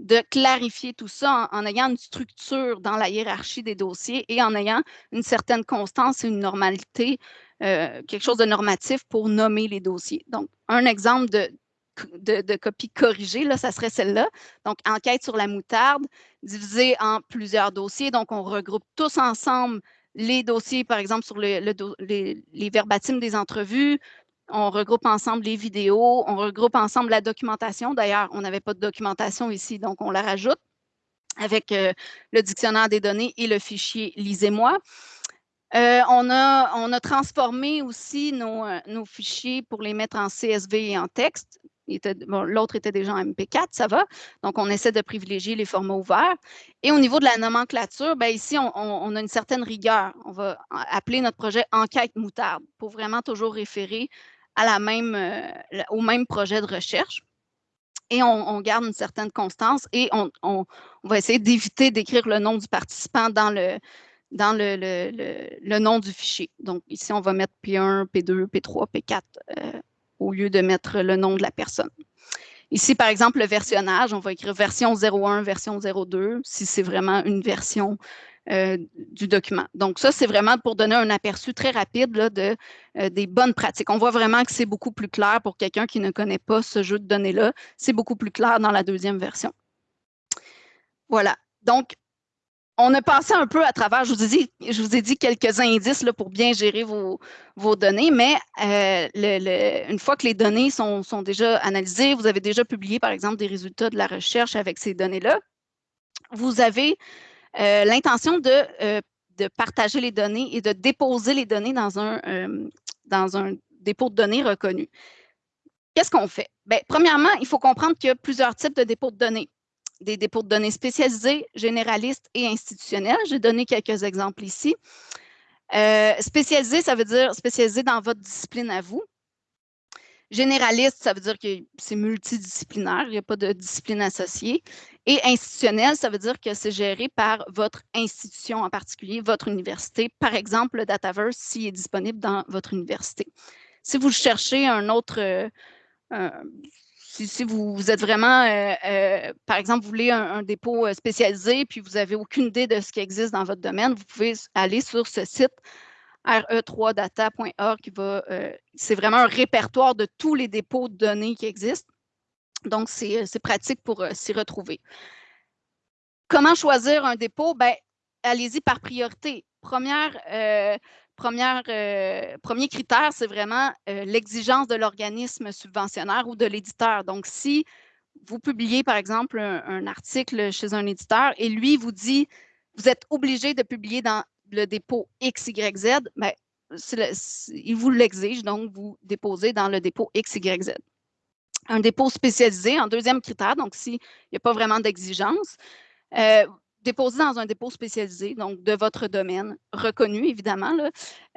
de clarifier tout ça en, ayant une structure dans la hiérarchie des dossiers et en ayant une certaine constance et une normalité, euh, quelque chose de normatif pour nommer les dossiers. Donc, un exemple de, de, copie corrigée, là, ça serait celle-là. Donc, enquête sur la moutarde, divisée en plusieurs dossiers. Donc, on regroupe tous ensemble les dossiers, par exemple, sur les, les, verbatims des entrevues, on regroupe ensemble les vidéos, on regroupe ensemble la documentation. D'ailleurs, on n'avait pas de documentation ici, donc on la rajoute avec euh, le dictionnaire des données et le fichier Lisez-moi. Euh, on, a, transformé aussi nos, euh, nos, fichiers pour les mettre en CSV et en texte. L'autre était déjà en MP4, ça va. Donc, on essaie de privilégier les formats ouverts. Et au niveau de la nomenclature, ben ici, on, a une certaine rigueur. On va appeler notre projet Enquête moutarde pour vraiment toujours référer euh, au même projet de recherche. Et on, garde une certaine constance et on, va essayer d'éviter d'écrire le nom du participant dans le, dans le, nom du fichier. Donc, ici, on va mettre P1, P2, P3, P4 au lieu de mettre le nom de la personne. Ici, par exemple, le versionnage, on va écrire version 01, version 02, si c'est vraiment une version euh, du document. Donc, ça, c'est vraiment pour donner un aperçu très rapide de, euh, des bonnes pratiques. On voit vraiment que c'est beaucoup plus clair pour quelqu'un qui ne connaît pas ce jeu de données-là. C'est beaucoup plus clair dans la deuxième version. Voilà. Donc, on a passé un peu à travers, je vous ai dit, je vous quelques indices pour bien gérer vos, données, mais euh, une fois que les données sont, déjà analysées, vous avez déjà publié, par exemple, des résultats de la recherche avec ces données-là, vous avez euh, l'intention euh, de, partager les données et de déposer les données dans un, dans un dépôt de données reconnu. Qu'est-ce qu'on fait? Bien, premièrement, il faut comprendre qu'il y a plusieurs types de dépôts de données des dépôts de données spécialisés, généralistes et institutionnels. J'ai donné quelques exemples ici. Euh, spécialisé, ça veut dire spécialisé dans votre discipline à vous. Généraliste, ça veut dire que c'est multidisciplinaire, il n'y a pas de discipline associée. Et institutionnel, ça veut dire que c'est géré par votre institution en particulier, votre université. Par exemple, le Dataverse, s'il est disponible dans votre université. Si vous cherchez un autre, euh, si, vous, êtes vraiment, euh, euh, par exemple, vous voulez un, dépôt euh, spécialisé, puis vous n'avez aucune idée de ce qui existe dans votre domaine, vous pouvez aller sur ce site re3data.org qui va, c'est vraiment un répertoire de tous les dépôts de données qui existent. Donc, c'est pratique pour s'y retrouver. Comment choisir un dépôt? Ben, allez-y par priorité. Première, euh, premier critère, c'est vraiment euh, l'exigence de l'organisme subventionnaire ou de l'éditeur. Donc, si vous publiez, par exemple, un, article chez un éditeur et lui vous dit, vous êtes obligé de publier dans le dépôt XYZ, bien, il vous l'exige, donc vous déposez dans le dépôt XYZ. Un dépôt spécialisé, en deuxième critère, donc s'il n'y a pas vraiment d'exigence, euh, déposer dans un dépôt spécialisé, donc de votre domaine, reconnu évidemment.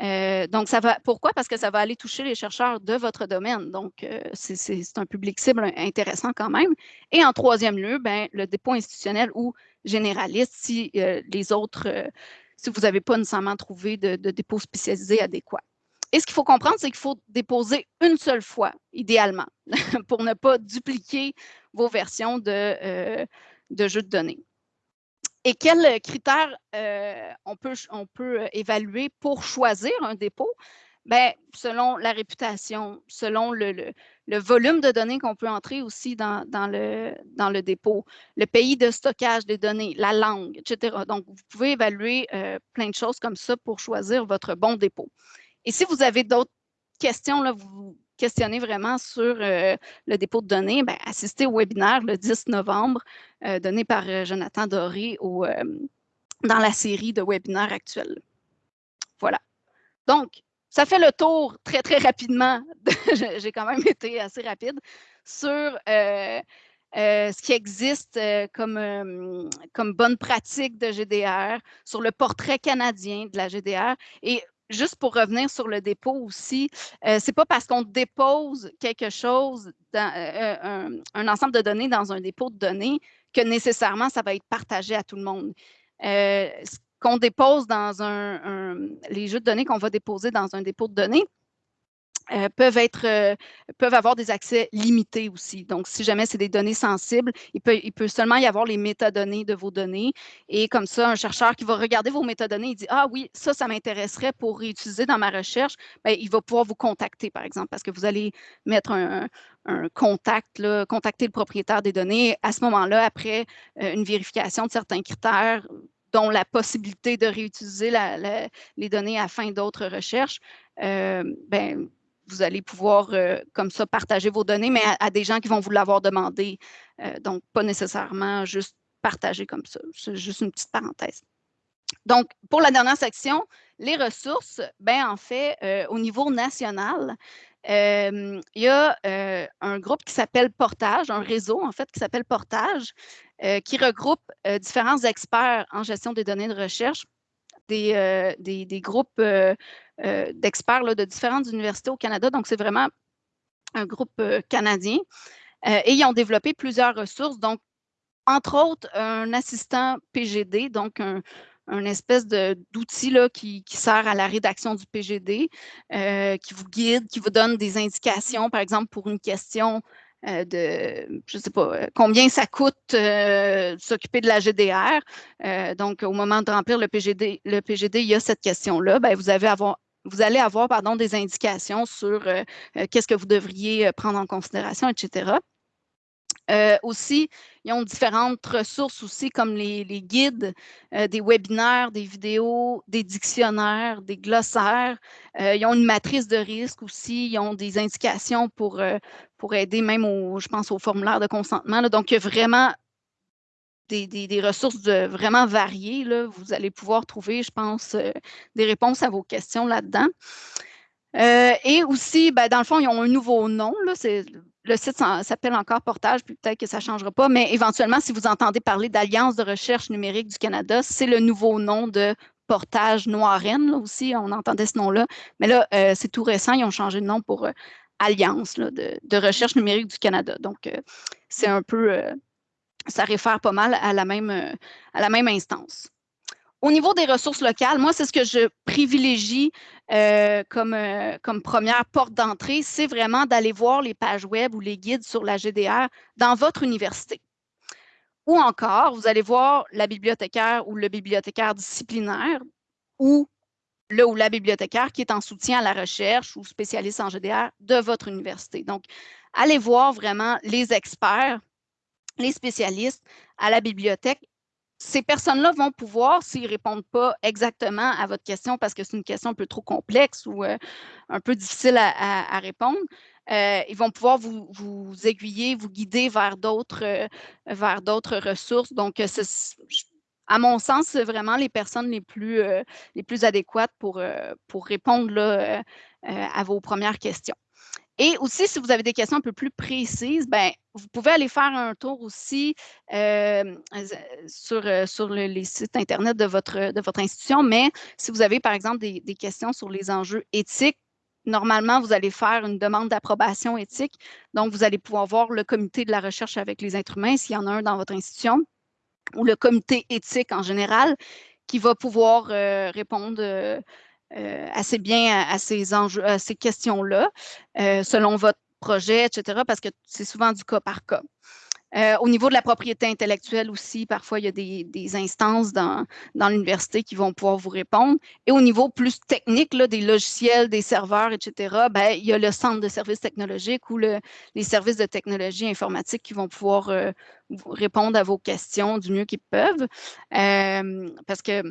Euh, donc, ça va. Pourquoi? Parce que ça va aller toucher les chercheurs de votre domaine. Donc, euh, c'est un public cible intéressant quand même. Et en troisième lieu, ben, le dépôt institutionnel ou généraliste, si euh, les autres, si vous n'avez pas nécessairement trouvé de, dépôt spécialisé adéquat. Et ce qu'il faut comprendre, c'est qu'il faut déposer une seule fois, idéalement, pour ne pas dupliquer vos versions de, de jeux de données. Et quels critères euh, on, peut, on peut euh, évaluer pour choisir un dépôt? Bien, selon la réputation, selon le, volume de données qu'on peut entrer aussi dans, le, dans le dépôt, le pays de stockage des données, la langue, etc. Donc, vous pouvez évaluer euh, plein de choses comme ça pour choisir votre bon dépôt. Et si vous avez d'autres questions, là, vous questionner vraiment sur euh, le dépôt de données, bien, assistez au webinaire le 10 novembre euh, donné par euh, Jonathan Doré dans la série de webinaires actuels. Voilà. Donc, ça fait le tour très, très rapidement. J'ai quand même été assez rapide sur ce qui existe comme, comme bonne pratique de GDR, sur le portrait canadien de la GDR. Et juste pour revenir sur le dépôt aussi, euh, c'est pas parce qu'on dépose quelque chose, dans, euh, un, ensemble de données dans un dépôt de données, que nécessairement ça va être partagé à tout le monde. ce qu'on dépose dans un, les jeux de données qu'on va déposer dans un dépôt de données, euh, peuvent, être, euh, peuvent avoir des accès limités aussi. Donc, si jamais c'est des données sensibles, il peut, seulement y avoir les métadonnées de vos données. Et comme ça, un chercheur qui va regarder vos métadonnées, il dit Ah oui, ça, ça m'intéresserait pour réutiliser dans ma recherche, bien, il va pouvoir vous contacter, par exemple, parce que vous allez mettre un, contact, contacter le propriétaire des données. À ce moment-là, après euh, une vérification de certains critères, dont la possibilité de réutiliser les données à fin d'autres recherches, ben, vous allez pouvoir euh, comme ça partager vos données, mais à, des gens qui vont vous l'avoir demandé. Euh, donc, pas nécessairement juste partager comme ça. C'est juste une petite parenthèse. Donc, pour la dernière section, les ressources, ben en fait, euh, au niveau national, il y a un groupe qui s'appelle Portage, un réseau en fait qui s'appelle Portage, qui regroupe différents experts en gestion des données de recherche des, des, groupes euh, d'experts de différentes universités au Canada. Donc, c'est vraiment un groupe euh, canadien. Euh, et ils ont développé plusieurs ressources. Donc, entre autres, un assistant PGD, donc un, espèce d'outil qui, qui, sert à la rédaction du PGD, qui vous guide, qui vous donne des indications, par exemple, pour une question de, je ne sais pas, combien ça coûte s'occuper de la GDR. donc, au moment de remplir le PGD, le PGD, il y a cette question-là. Ben, vous avez avoir, vous allez avoir pardon, des indications sur euh, euh, qu'est-ce que vous devriez euh, prendre en considération, etc. aussi, ils ont différentes ressources aussi, comme les, guides, des webinaires, des vidéos, des dictionnaires, des glossaires. ils ont une matrice de risque aussi. Ils ont des indications pour, pour aider même, au, je pense, au formulaire de consentement. Donc, il y a vraiment des, ressources vraiment variées. Vous allez pouvoir trouver, je pense, euh, des réponses à vos questions là-dedans. Euh, et aussi, ben, dans le fond, ils ont un nouveau nom. Le site s'appelle encore Portage, puis peut-être que ça ne changera pas, mais éventuellement, si vous entendez parler d'Alliance de recherche numérique du Canada, c'est le nouveau nom de Portage Noiren. Là aussi, on entendait ce nom-là. Mais là, euh, c'est tout récent, ils ont changé de nom pour Alliance de, recherche numérique du Canada. Donc, c'est un peu ça réfère pas mal à la même, euh, à la même instance. Au niveau des ressources locales, moi, c'est ce que je privilégie euh, euh, comme première porte d'entrée, c'est vraiment d'aller voir les pages web ou les guides sur la GDR dans votre université. Ou encore, vous allez voir la bibliothécaire ou le bibliothécaire disciplinaire ou le ou la bibliothécaire qui est en soutien à la recherche ou spécialiste en GDR de votre université. Donc, allez voir vraiment les experts les spécialistes à la bibliothèque. Ces personnes-là vont pouvoir, s'ils ne répondent pas exactement à votre question parce que c'est une question un peu trop complexe ou euh, un peu difficile à, répondre, euh, ils vont pouvoir vous, aiguiller, vous guider vers d'autres euh, ressources. Donc, à mon sens, c'est vraiment les personnes les plus, adéquates pour, répondre à vos premières questions. Et aussi, si vous avez des questions un peu plus précises, ben, vous pouvez aller faire un tour aussi euh, sur, euh, sur les sites Internet de votre, de votre institution. Mais si vous avez, par exemple, des, questions sur les enjeux éthiques, normalement, vous allez faire une demande d'approbation éthique. Donc, vous allez pouvoir voir le comité de la recherche avec les êtres humains, s'il y en a un dans votre institution, ou le comité éthique en général, qui va pouvoir euh, répondre assez bien à, ces questions-là, euh, selon votre projet, etc., parce que c'est souvent du cas par cas. Euh, au niveau de la propriété intellectuelle aussi, parfois, il y a des, instances dans, l'université qui vont pouvoir vous répondre. Et au niveau plus technique, là, des logiciels, des serveurs, etc., ben, il y a le centre de services technologiques ou le, les services de technologie informatique qui vont pouvoir répondre à vos questions du mieux qu'ils peuvent. parce que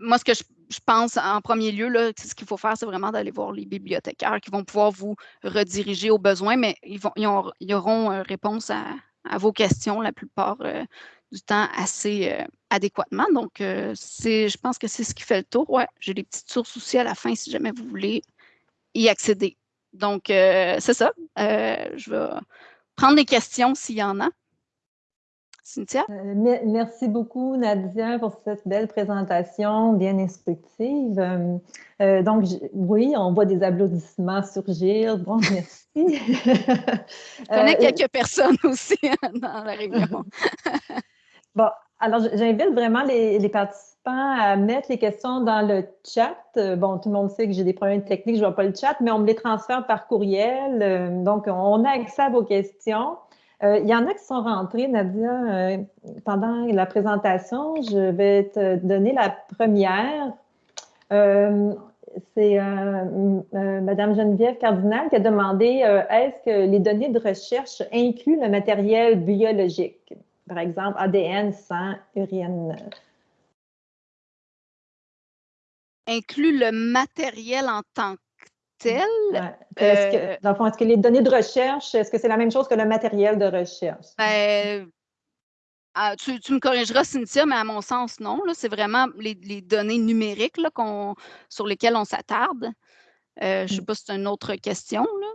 moi, ce que je, pense en premier lieu, là, ce qu'il faut faire, c'est vraiment d'aller voir les bibliothécaires qui vont pouvoir vous rediriger aux besoins, mais ils, auront euh, réponse à, vos questions la plupart euh, du temps assez euh, adéquatement. Donc, je pense que c'est ce qui fait le tour. Ouais, j'ai des petites sources aussi à la fin si jamais vous voulez y accéder. Donc, c'est ça. je vais prendre des questions s'il y en a. Cynthia? merci beaucoup, Nadia, pour cette belle présentation bien instructive. donc, oui, on voit des applaudissements surgir. Bon, merci. Je connais quelques personnes aussi hein, dans la réunion. bon, alors, j'invite vraiment les, participants à mettre les questions dans le chat. Euh, bon, tout le monde sait que j'ai des problèmes techniques, je ne vois pas le chat, mais on me les transfère par courriel. Euh, donc, on a accès à vos questions. Euh, il y en a qui sont rentrés, Nadia, pendant la présentation. Je vais te donner la première. C'est Madame Geneviève Cardinal qui a demandé est-ce que les données de recherche incluent le matériel biologique? par exemple, ADN, sang, urine. Inclut le matériel en tant que tel. Est-ce que, euh, dans le fond, est-ce que les données de recherche, est-ce que c'est la même chose que le matériel de recherche? Ben, ah, tu, me corrigeras, Cynthia, mais à mon sens, non. C'est vraiment les, données numériques là, sur lesquelles on s'attarde. Euh, je ne sais mm. pas si c'est une autre question. Là.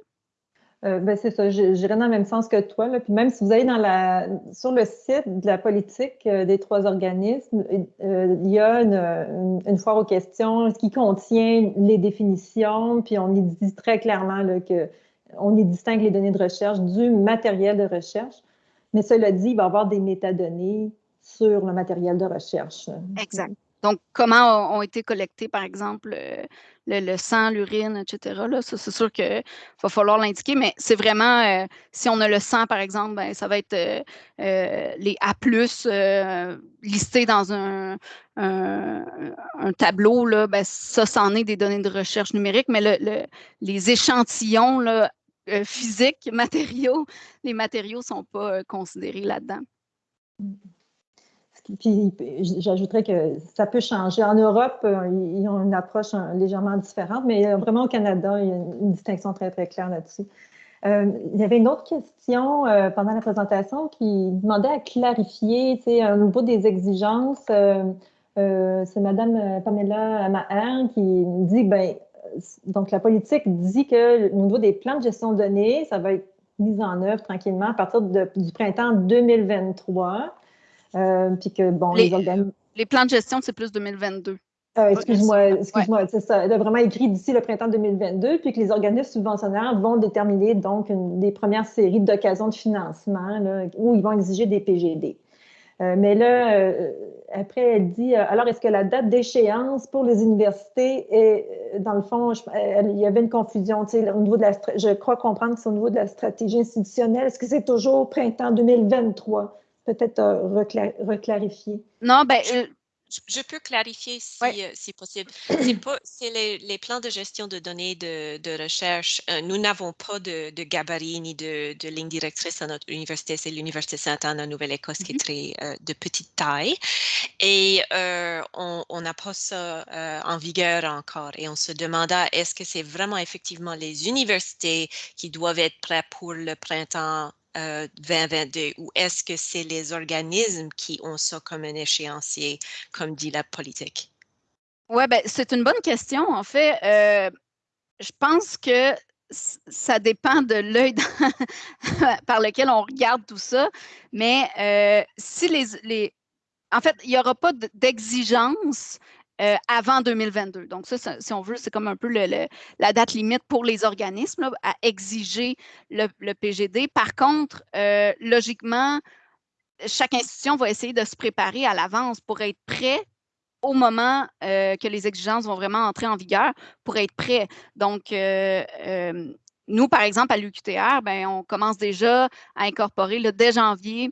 Euh, ben c'est ça, j'irai dans le même sens que toi. Puis même si vous allez sur le site de la politique euh, des trois organismes, euh, il y a une, foire aux questions qui contient les définitions, puis on y dit très clairement là, que on y distingue les données de recherche du matériel de recherche. Mais cela dit, il va y avoir des métadonnées sur le matériel de recherche. Exact. Donc, comment ont été collectés, par exemple, le, sang, l'urine, etc. Là, c'est sûr qu'il va falloir l'indiquer, mais c'est vraiment, euh, si on a le sang, par exemple, ben, ça va être euh, euh, les A+, listés dans un, tableau. Là, ben, ça, c'en est des données de recherche numérique, mais les échantillons physiques, matériaux, les matériaux ne sont pas considérés là-dedans. Puis j'ajouterais que ça peut changer. En Europe, euh, ils ont une approche hein, légèrement différente, mais euh, vraiment au Canada, il y a une distinction très, très claire là-dessus. Euh, il y avait une autre question pendant la présentation qui demandait à clarifier, tu sais, au niveau des exigences. c'est Mme Pamela Maher qui dit, ben, donc la politique dit que au niveau des plans de gestion de données, ça va être mis en œuvre tranquillement à partir du printemps 2023. Euh, puis que, bon, les, les, plans de gestion, c'est plus 2022. Euh, excuse-moi, excuse-moi, c'est ça. Elle a vraiment écrit d'ici le printemps 2022, puis que les organismes subventionnaires vont déterminer donc une, des premières séries d'occasions de financement où ils vont exiger des PGD. Euh, mais là, après, elle dit alors, est-ce que la date d'échéance pour les universités est, dans le fond, il y avait une confusion, au niveau de la, je crois comprendre que c'est au niveau de la stratégie institutionnelle. Est-ce que c'est toujours printemps 2023? Peut-être euh, reclarifier? Non, ben, euh, je, peux clarifier si, euh, si possible. C'est les, les, plans de gestion de données de, de recherche. nous n'avons pas de, de, gabarit ni de, de, ligne directrice à notre université. C'est l'Université Sainte-Anne en Nouvelle-Écosse qui est mm-hmm. très de petite taille. Et on n'a pas ça en vigueur encore. Et on se demanda est-ce que c'est vraiment effectivement les universités qui doivent être prêtes pour le printemps 2022 euh, ou est-ce que c'est les organismes qui ont ça comme un échéancier, comme dit la politique? Oui, ben, c'est une bonne question. En fait, euh, je pense que ça dépend de l'œil par lequel on regarde tout ça. Mais euh, si les, les, En fait, il n'y aura pas d'exigence euh, avant 2022. Donc, ça, si on veut, c'est comme un peu la date limite pour les organismes à exiger le, PGD. Par contre, euh, logiquement, chaque institution va essayer de se préparer à l'avance pour être prêt au moment euh, que les exigences vont vraiment entrer en vigueur, pour être prêt. Donc, nous, par exemple, à l'UQTR, ben, on commence déjà à incorporer le dès janvier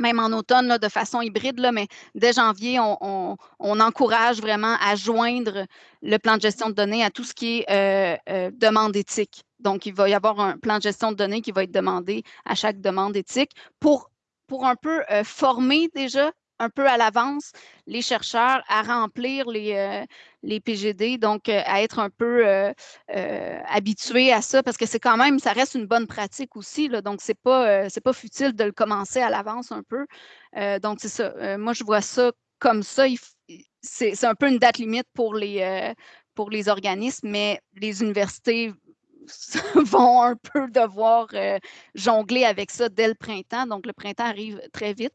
même en automne, de façon hybride, mais dès janvier, on, encourage vraiment à joindre le plan de gestion de données à tout ce qui est euh, euh, demande éthique. Donc, il va y avoir un plan de gestion de données qui va être demandé à chaque demande éthique pour, pour un peu euh, former déjà un peu à l'avance les chercheurs à remplir les, euh, PGD, donc euh, à être un peu euh, habitués à ça, parce que c'est quand même, ça reste une bonne pratique aussi, donc c'est pas, c'est pas futile de le commencer à l'avance un peu. donc c'est ça. moi, je vois ça comme ça. C'est un peu une date limite pour les, pour les organismes, mais les universités vont un peu devoir jongler avec ça dès le printemps. Donc, le printemps arrive très vite.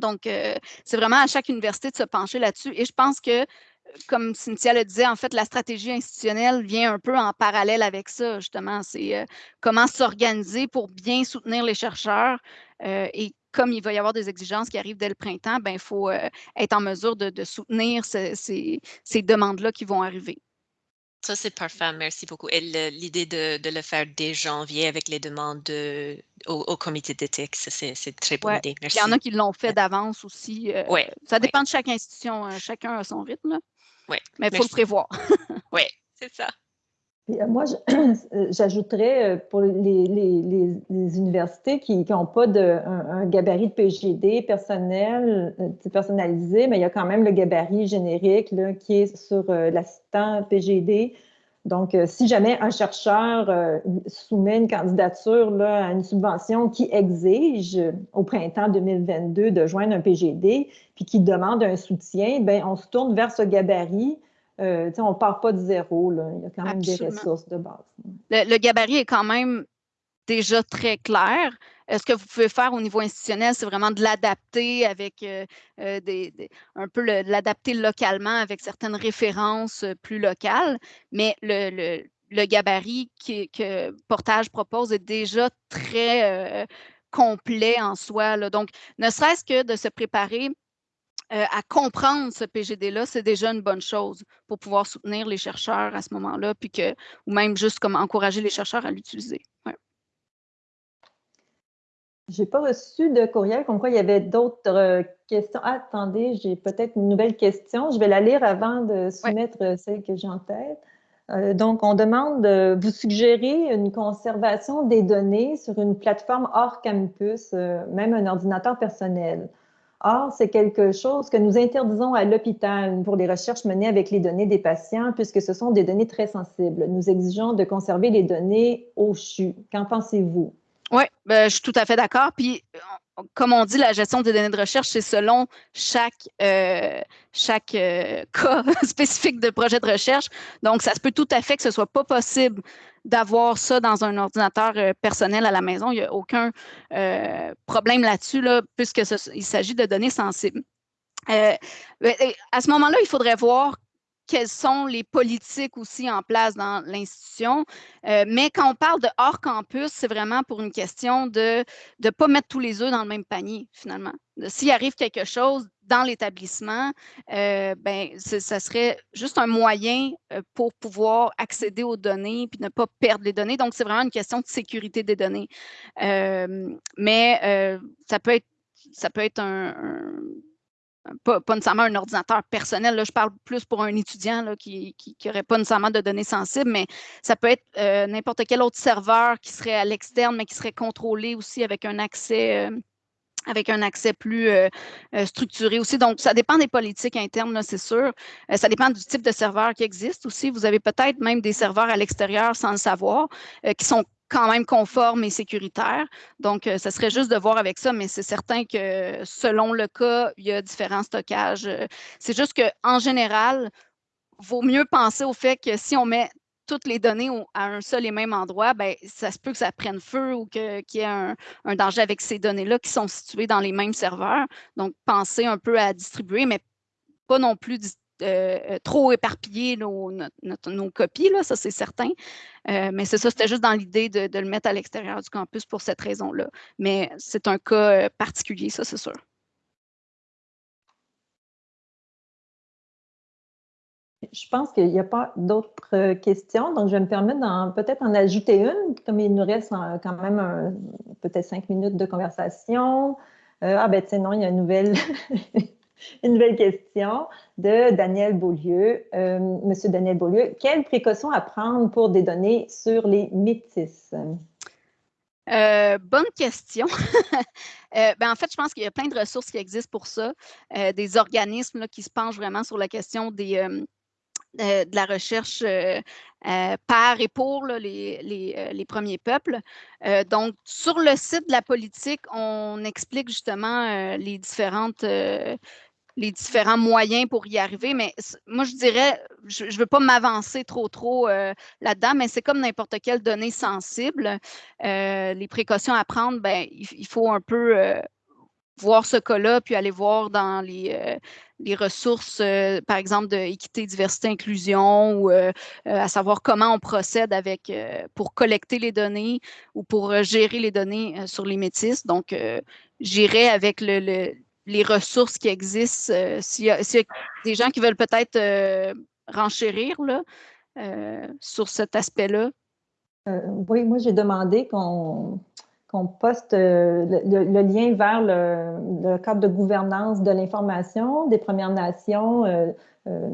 Donc, c'est vraiment à chaque université de se pencher là-dessus. Et je pense que comme Cynthia le disait, en fait, la stratégie institutionnelle vient un peu en parallèle avec ça, justement. C'est comment s'organiser pour bien soutenir les chercheurs et comme il va y avoir des exigences qui arrivent dès le printemps, ben, il faut être en mesure de, soutenir ces demandes-là qui vont arriver. Ça, c'est parfait. Merci beaucoup. Et l'idée de, le faire dès janvier avec les demandes au, comité d'éthique, c'est très bonne idée. Merci. Il y en a qui l'ont fait d'avance aussi. Euh, oui. Ça dépend de chaque institution. Hein. chacun a son rythme. Oui. Mais il faut le prévoir. oui, c'est ça. Euh, moi, j'ajouterais euh, pour les, universités qui n'ont pas de, un, gabarit de PGD personnel, personnalisé, mais il y a quand même le gabarit générique là, qui est sur l'assistant PGD. Donc, si jamais un chercheur soumet une candidature à une subvention qui exige au printemps 2022 de joindre un PGD, puis qui demande un soutien, ben on se tourne vers ce gabarit euh, on ne part pas de zéro. Il y a quand même des ressources de base. Le, gabarit est quand même déjà très clair. Ce que vous pouvez faire au niveau institutionnel, c'est vraiment de l'adapter avec euh, euh, des, un peu l'adapter localement avec certaines références plus locales. Mais le, gabarit que Portage propose est déjà très complet en soi. Donc, ne serait-ce que de se préparer euh, à comprendre ce PGD-là, c'est déjà une bonne chose pour pouvoir soutenir les chercheurs à ce moment-là, puis que, ou même juste comme encourager les chercheurs à l'utiliser. Je n'ai pas reçu de courriel comme quoi il y avait d'autres euh, questions. attendez, j'ai peut-être une nouvelle question. Je vais la lire avant de soumettre euh, celle que j'ai en tête. donc, on demande, vous suggérez une conservation des données sur une plateforme hors campus, même un ordinateur personnel. Or, c'est quelque chose que nous interdisons à l'hôpital pour les recherches menées avec les données des patients, puisque ce sont des données très sensibles. Nous exigeons de conserver les données au CHU. Qu'en pensez-vous? Oui, ben, je suis tout à fait d'accord. Puis, comme on dit, la gestion des données de recherche, c'est selon chaque, euh, chaque euh, cas spécifique de projet de recherche. Donc, ça se peut tout à fait que ce ne soit pas possible d'avoir ça dans un ordinateur euh, personnel à la maison. Il n'y a aucun problème là-dessus, là, puisqu'il s'agit de données sensibles. Euh, à ce moment-là, il faudrait voir quelles sont les politiques aussi en place dans l'institution. mais quand on parle de hors campus, c'est vraiment pour une question de ne pas mettre tous les œufs dans le même panier, finalement. S'il arrive quelque chose, dans l'établissement, euh, ben, ça serait juste un moyen euh, pour pouvoir accéder aux données puis ne pas perdre les données. Donc, c'est vraiment une question de sécurité des données. Euh, mais ça peut être, ça peut être un, pas, nécessairement un ordinateur personnel. Là, je parle plus pour un étudiant là, qui n'aurait pas nécessairement de données sensibles, mais ça peut être n'importe quel autre serveur qui serait à l'externe, mais qui serait contrôlé aussi avec un accès avec un accès plus euh, euh, structuré aussi. Donc, ça dépend des politiques internes, c'est sûr. Euh, ça dépend du type de serveur qui existe aussi. Vous avez peut-être même des serveurs à l'extérieur sans le savoir, qui sont quand même conformes et sécuritaires. Donc, ça serait juste de voir avec ça, mais c'est certain que selon le cas, il y a différents stockages. C'est juste qu'en général, vaut mieux penser au fait que si on met toutes les données à un seul et même endroit, ben, ça se peut que ça prenne feu ou qu'il y ait un, danger avec ces données-là qui sont situées dans les mêmes serveurs. Donc, pensez un peu à distribuer, mais pas non plus euh, euh, trop éparpiller nos, copies, là, ça c'est certain. Euh, mais c'est ça, c'était juste dans l'idée de, le mettre à l'extérieur du campus pour cette raison-là. Mais c'est un cas particulier, ça c'est sûr. Je pense qu'il n'y a pas d'autres questions, donc je vais me permettre peut-être en ajouter une, comme il nous reste quand même peut-être cinq minutes de conversation. Ah ben tiens, non, il y a une nouvelle, une nouvelle question de Daniel Beaulieu. Euh, Monsieur Daniel Beaulieu, quelles précautions à prendre pour des données sur les métis? bonne question. ben, en fait, je pense qu'il y a plein de ressources qui existent pour ça, des organismes qui se penchent vraiment sur la question euh, de la recherche euh, euh, par et pour les, premiers peuples. donc, sur le site de la politique, on explique justement les différentes les différents moyens pour y arriver. Mais moi, je dirais, je ne veux pas m'avancer trop, trop là-dedans, mais c'est comme n'importe quelle donnée sensible. les précautions à prendre, ben, il, faut un peu voir ce cas-là, puis aller voir dans les, euh, les ressources, euh, par exemple, de équité, diversité, inclusion, ou euh, à savoir comment on procède avec pour collecter les données ou pour gérer les données sur les métis. Donc, j'irai avec le, les ressources qui existent. S'il y, a des gens qui veulent peut-être renchérir là, sur cet aspect-là? oui, moi, j'ai demandé qu'on poste euh, le, lien vers le, cadre de gouvernance de l'information des Premières Nations. Euh, euh,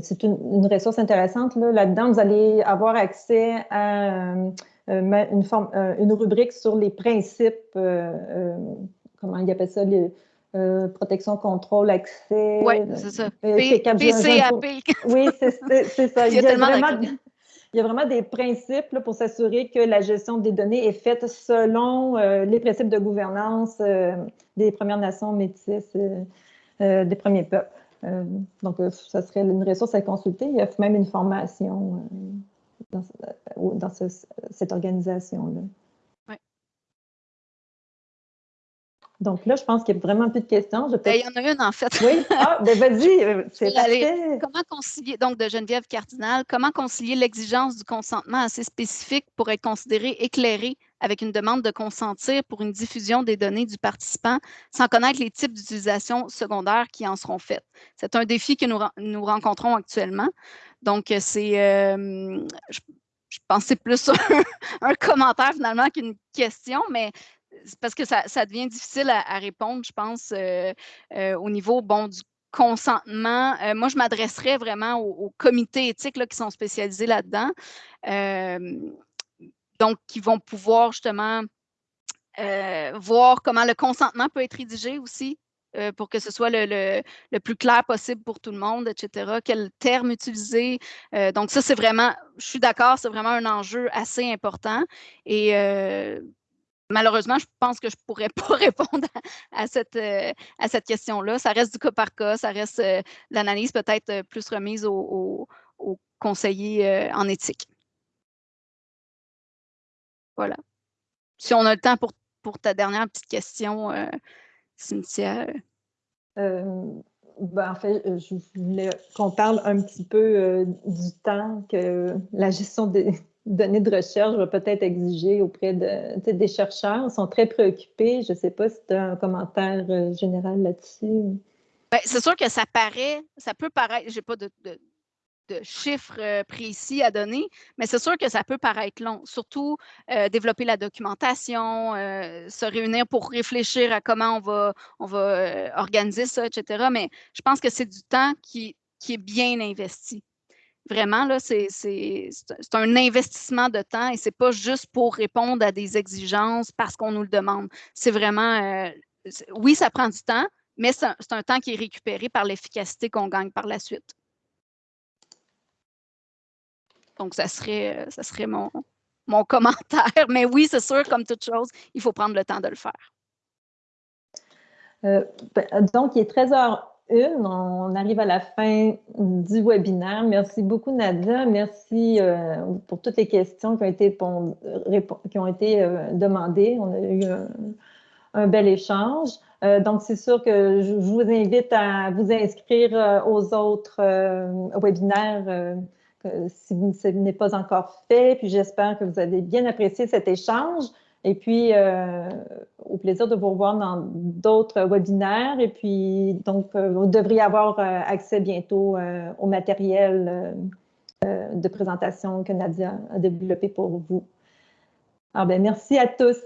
c'est une, ressource intéressante. Là-dedans, vous allez avoir accès à une, rubrique sur les principes, comment il appelle ça, protection, contrôle, accès. Oui, c'est ça. PCAP. Oui, c'est ça. Il y a, vraiment, il y a vraiment des principes pour s'assurer que la gestion des données est faite selon euh, les principes de gouvernance euh, des Premières Nations métisses, euh, des premiers peuples. donc, ça serait une ressource à consulter. Il y a même une formation dans, cette organisation-là. Donc là, je pense qu'il n'y a vraiment plus de questions. Ben, il y en a une, en fait. Oui, ah, ben vas-y, euh, c'est Comment concilier, donc de Geneviève Cardinal, comment concilier l'exigence du consentement assez spécifique pour être considéré éclairé avec une demande de consentir pour une diffusion des données du participant sans connaître les types d'utilisation secondaires qui en seront faites? C'est un défi que nous, nous rencontrons actuellement. Donc, c'est, euh, je, c'est plus un commentaire finalement qu'une question, mais parce que ça, devient difficile à, répondre, je pense, euh, euh, au niveau bon, du consentement. Euh, moi, je m'adresserais vraiment aux, comités éthiques qui sont spécialisés là-dedans, donc qui vont pouvoir justement voir comment le consentement peut être rédigé aussi. pour que ce soit le, plus clair possible pour tout le monde, etc. Quel terme utiliser? donc, ça, c'est vraiment, je suis d'accord, c'est vraiment un enjeu assez important. Et Malheureusement, je pense que je ne pourrais pas répondre à, cette, euh, à cette question-là. Ça reste du cas par cas, ça reste euh, l'analyse peut-être euh, plus remise aux conseillers en éthique. Voilà. Si on a le temps pour, pour ta dernière petite question, Cynthia. Ben, en fait, je voulais qu'on parle un petit peu du temps que la gestion des, données de recherche va peut-être exiger auprès de, des chercheurs. Ils sont très préoccupés. Je ne sais pas si tu as un commentaire euh, général là-dessus. Ben, c'est sûr que ça paraît, ça peut paraître, je n'ai pas de, chiffres euh, précis à donner, mais c'est sûr que ça peut paraître long. Surtout euh, développer la documentation, se réunir pour réfléchir à comment on va, on va organiser ça, etc. Mais je pense que c'est du temps qui, qui est bien investi. Vraiment, là, c'est un investissement de temps et ce n'est pas juste pour répondre à des exigences parce qu'on nous le demande. C'est vraiment, euh, oui, ça prend du temps, mais c'est un, temps qui est récupéré par l'efficacité qu'on gagne par la suite. Donc, ça serait, ça serait mon, mon commentaire. Mais oui, c'est sûr, comme toute chose, il faut prendre le temps de le faire. Euh, ben, donc, il est 13h une. On arrive à la fin du webinaire. Merci beaucoup, Nadia. Merci euh, pour toutes les questions qui ont été, euh, demandées. On a eu un, bel échange. Euh, donc, c'est sûr que je, vous invite à vous inscrire aux autres webinaires si ce n'est pas encore fait. Puis, j'espère que vous avez bien apprécié cet échange. Et puis, euh, au plaisir de vous revoir dans d'autres webinaires. Et puis, donc, euh, vous devriez avoir euh, accès bientôt au matériel de présentation que Nadia a développé pour vous. Alors, bien, merci à tous.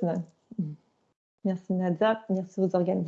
Merci Nadia, merci aux organisateurs.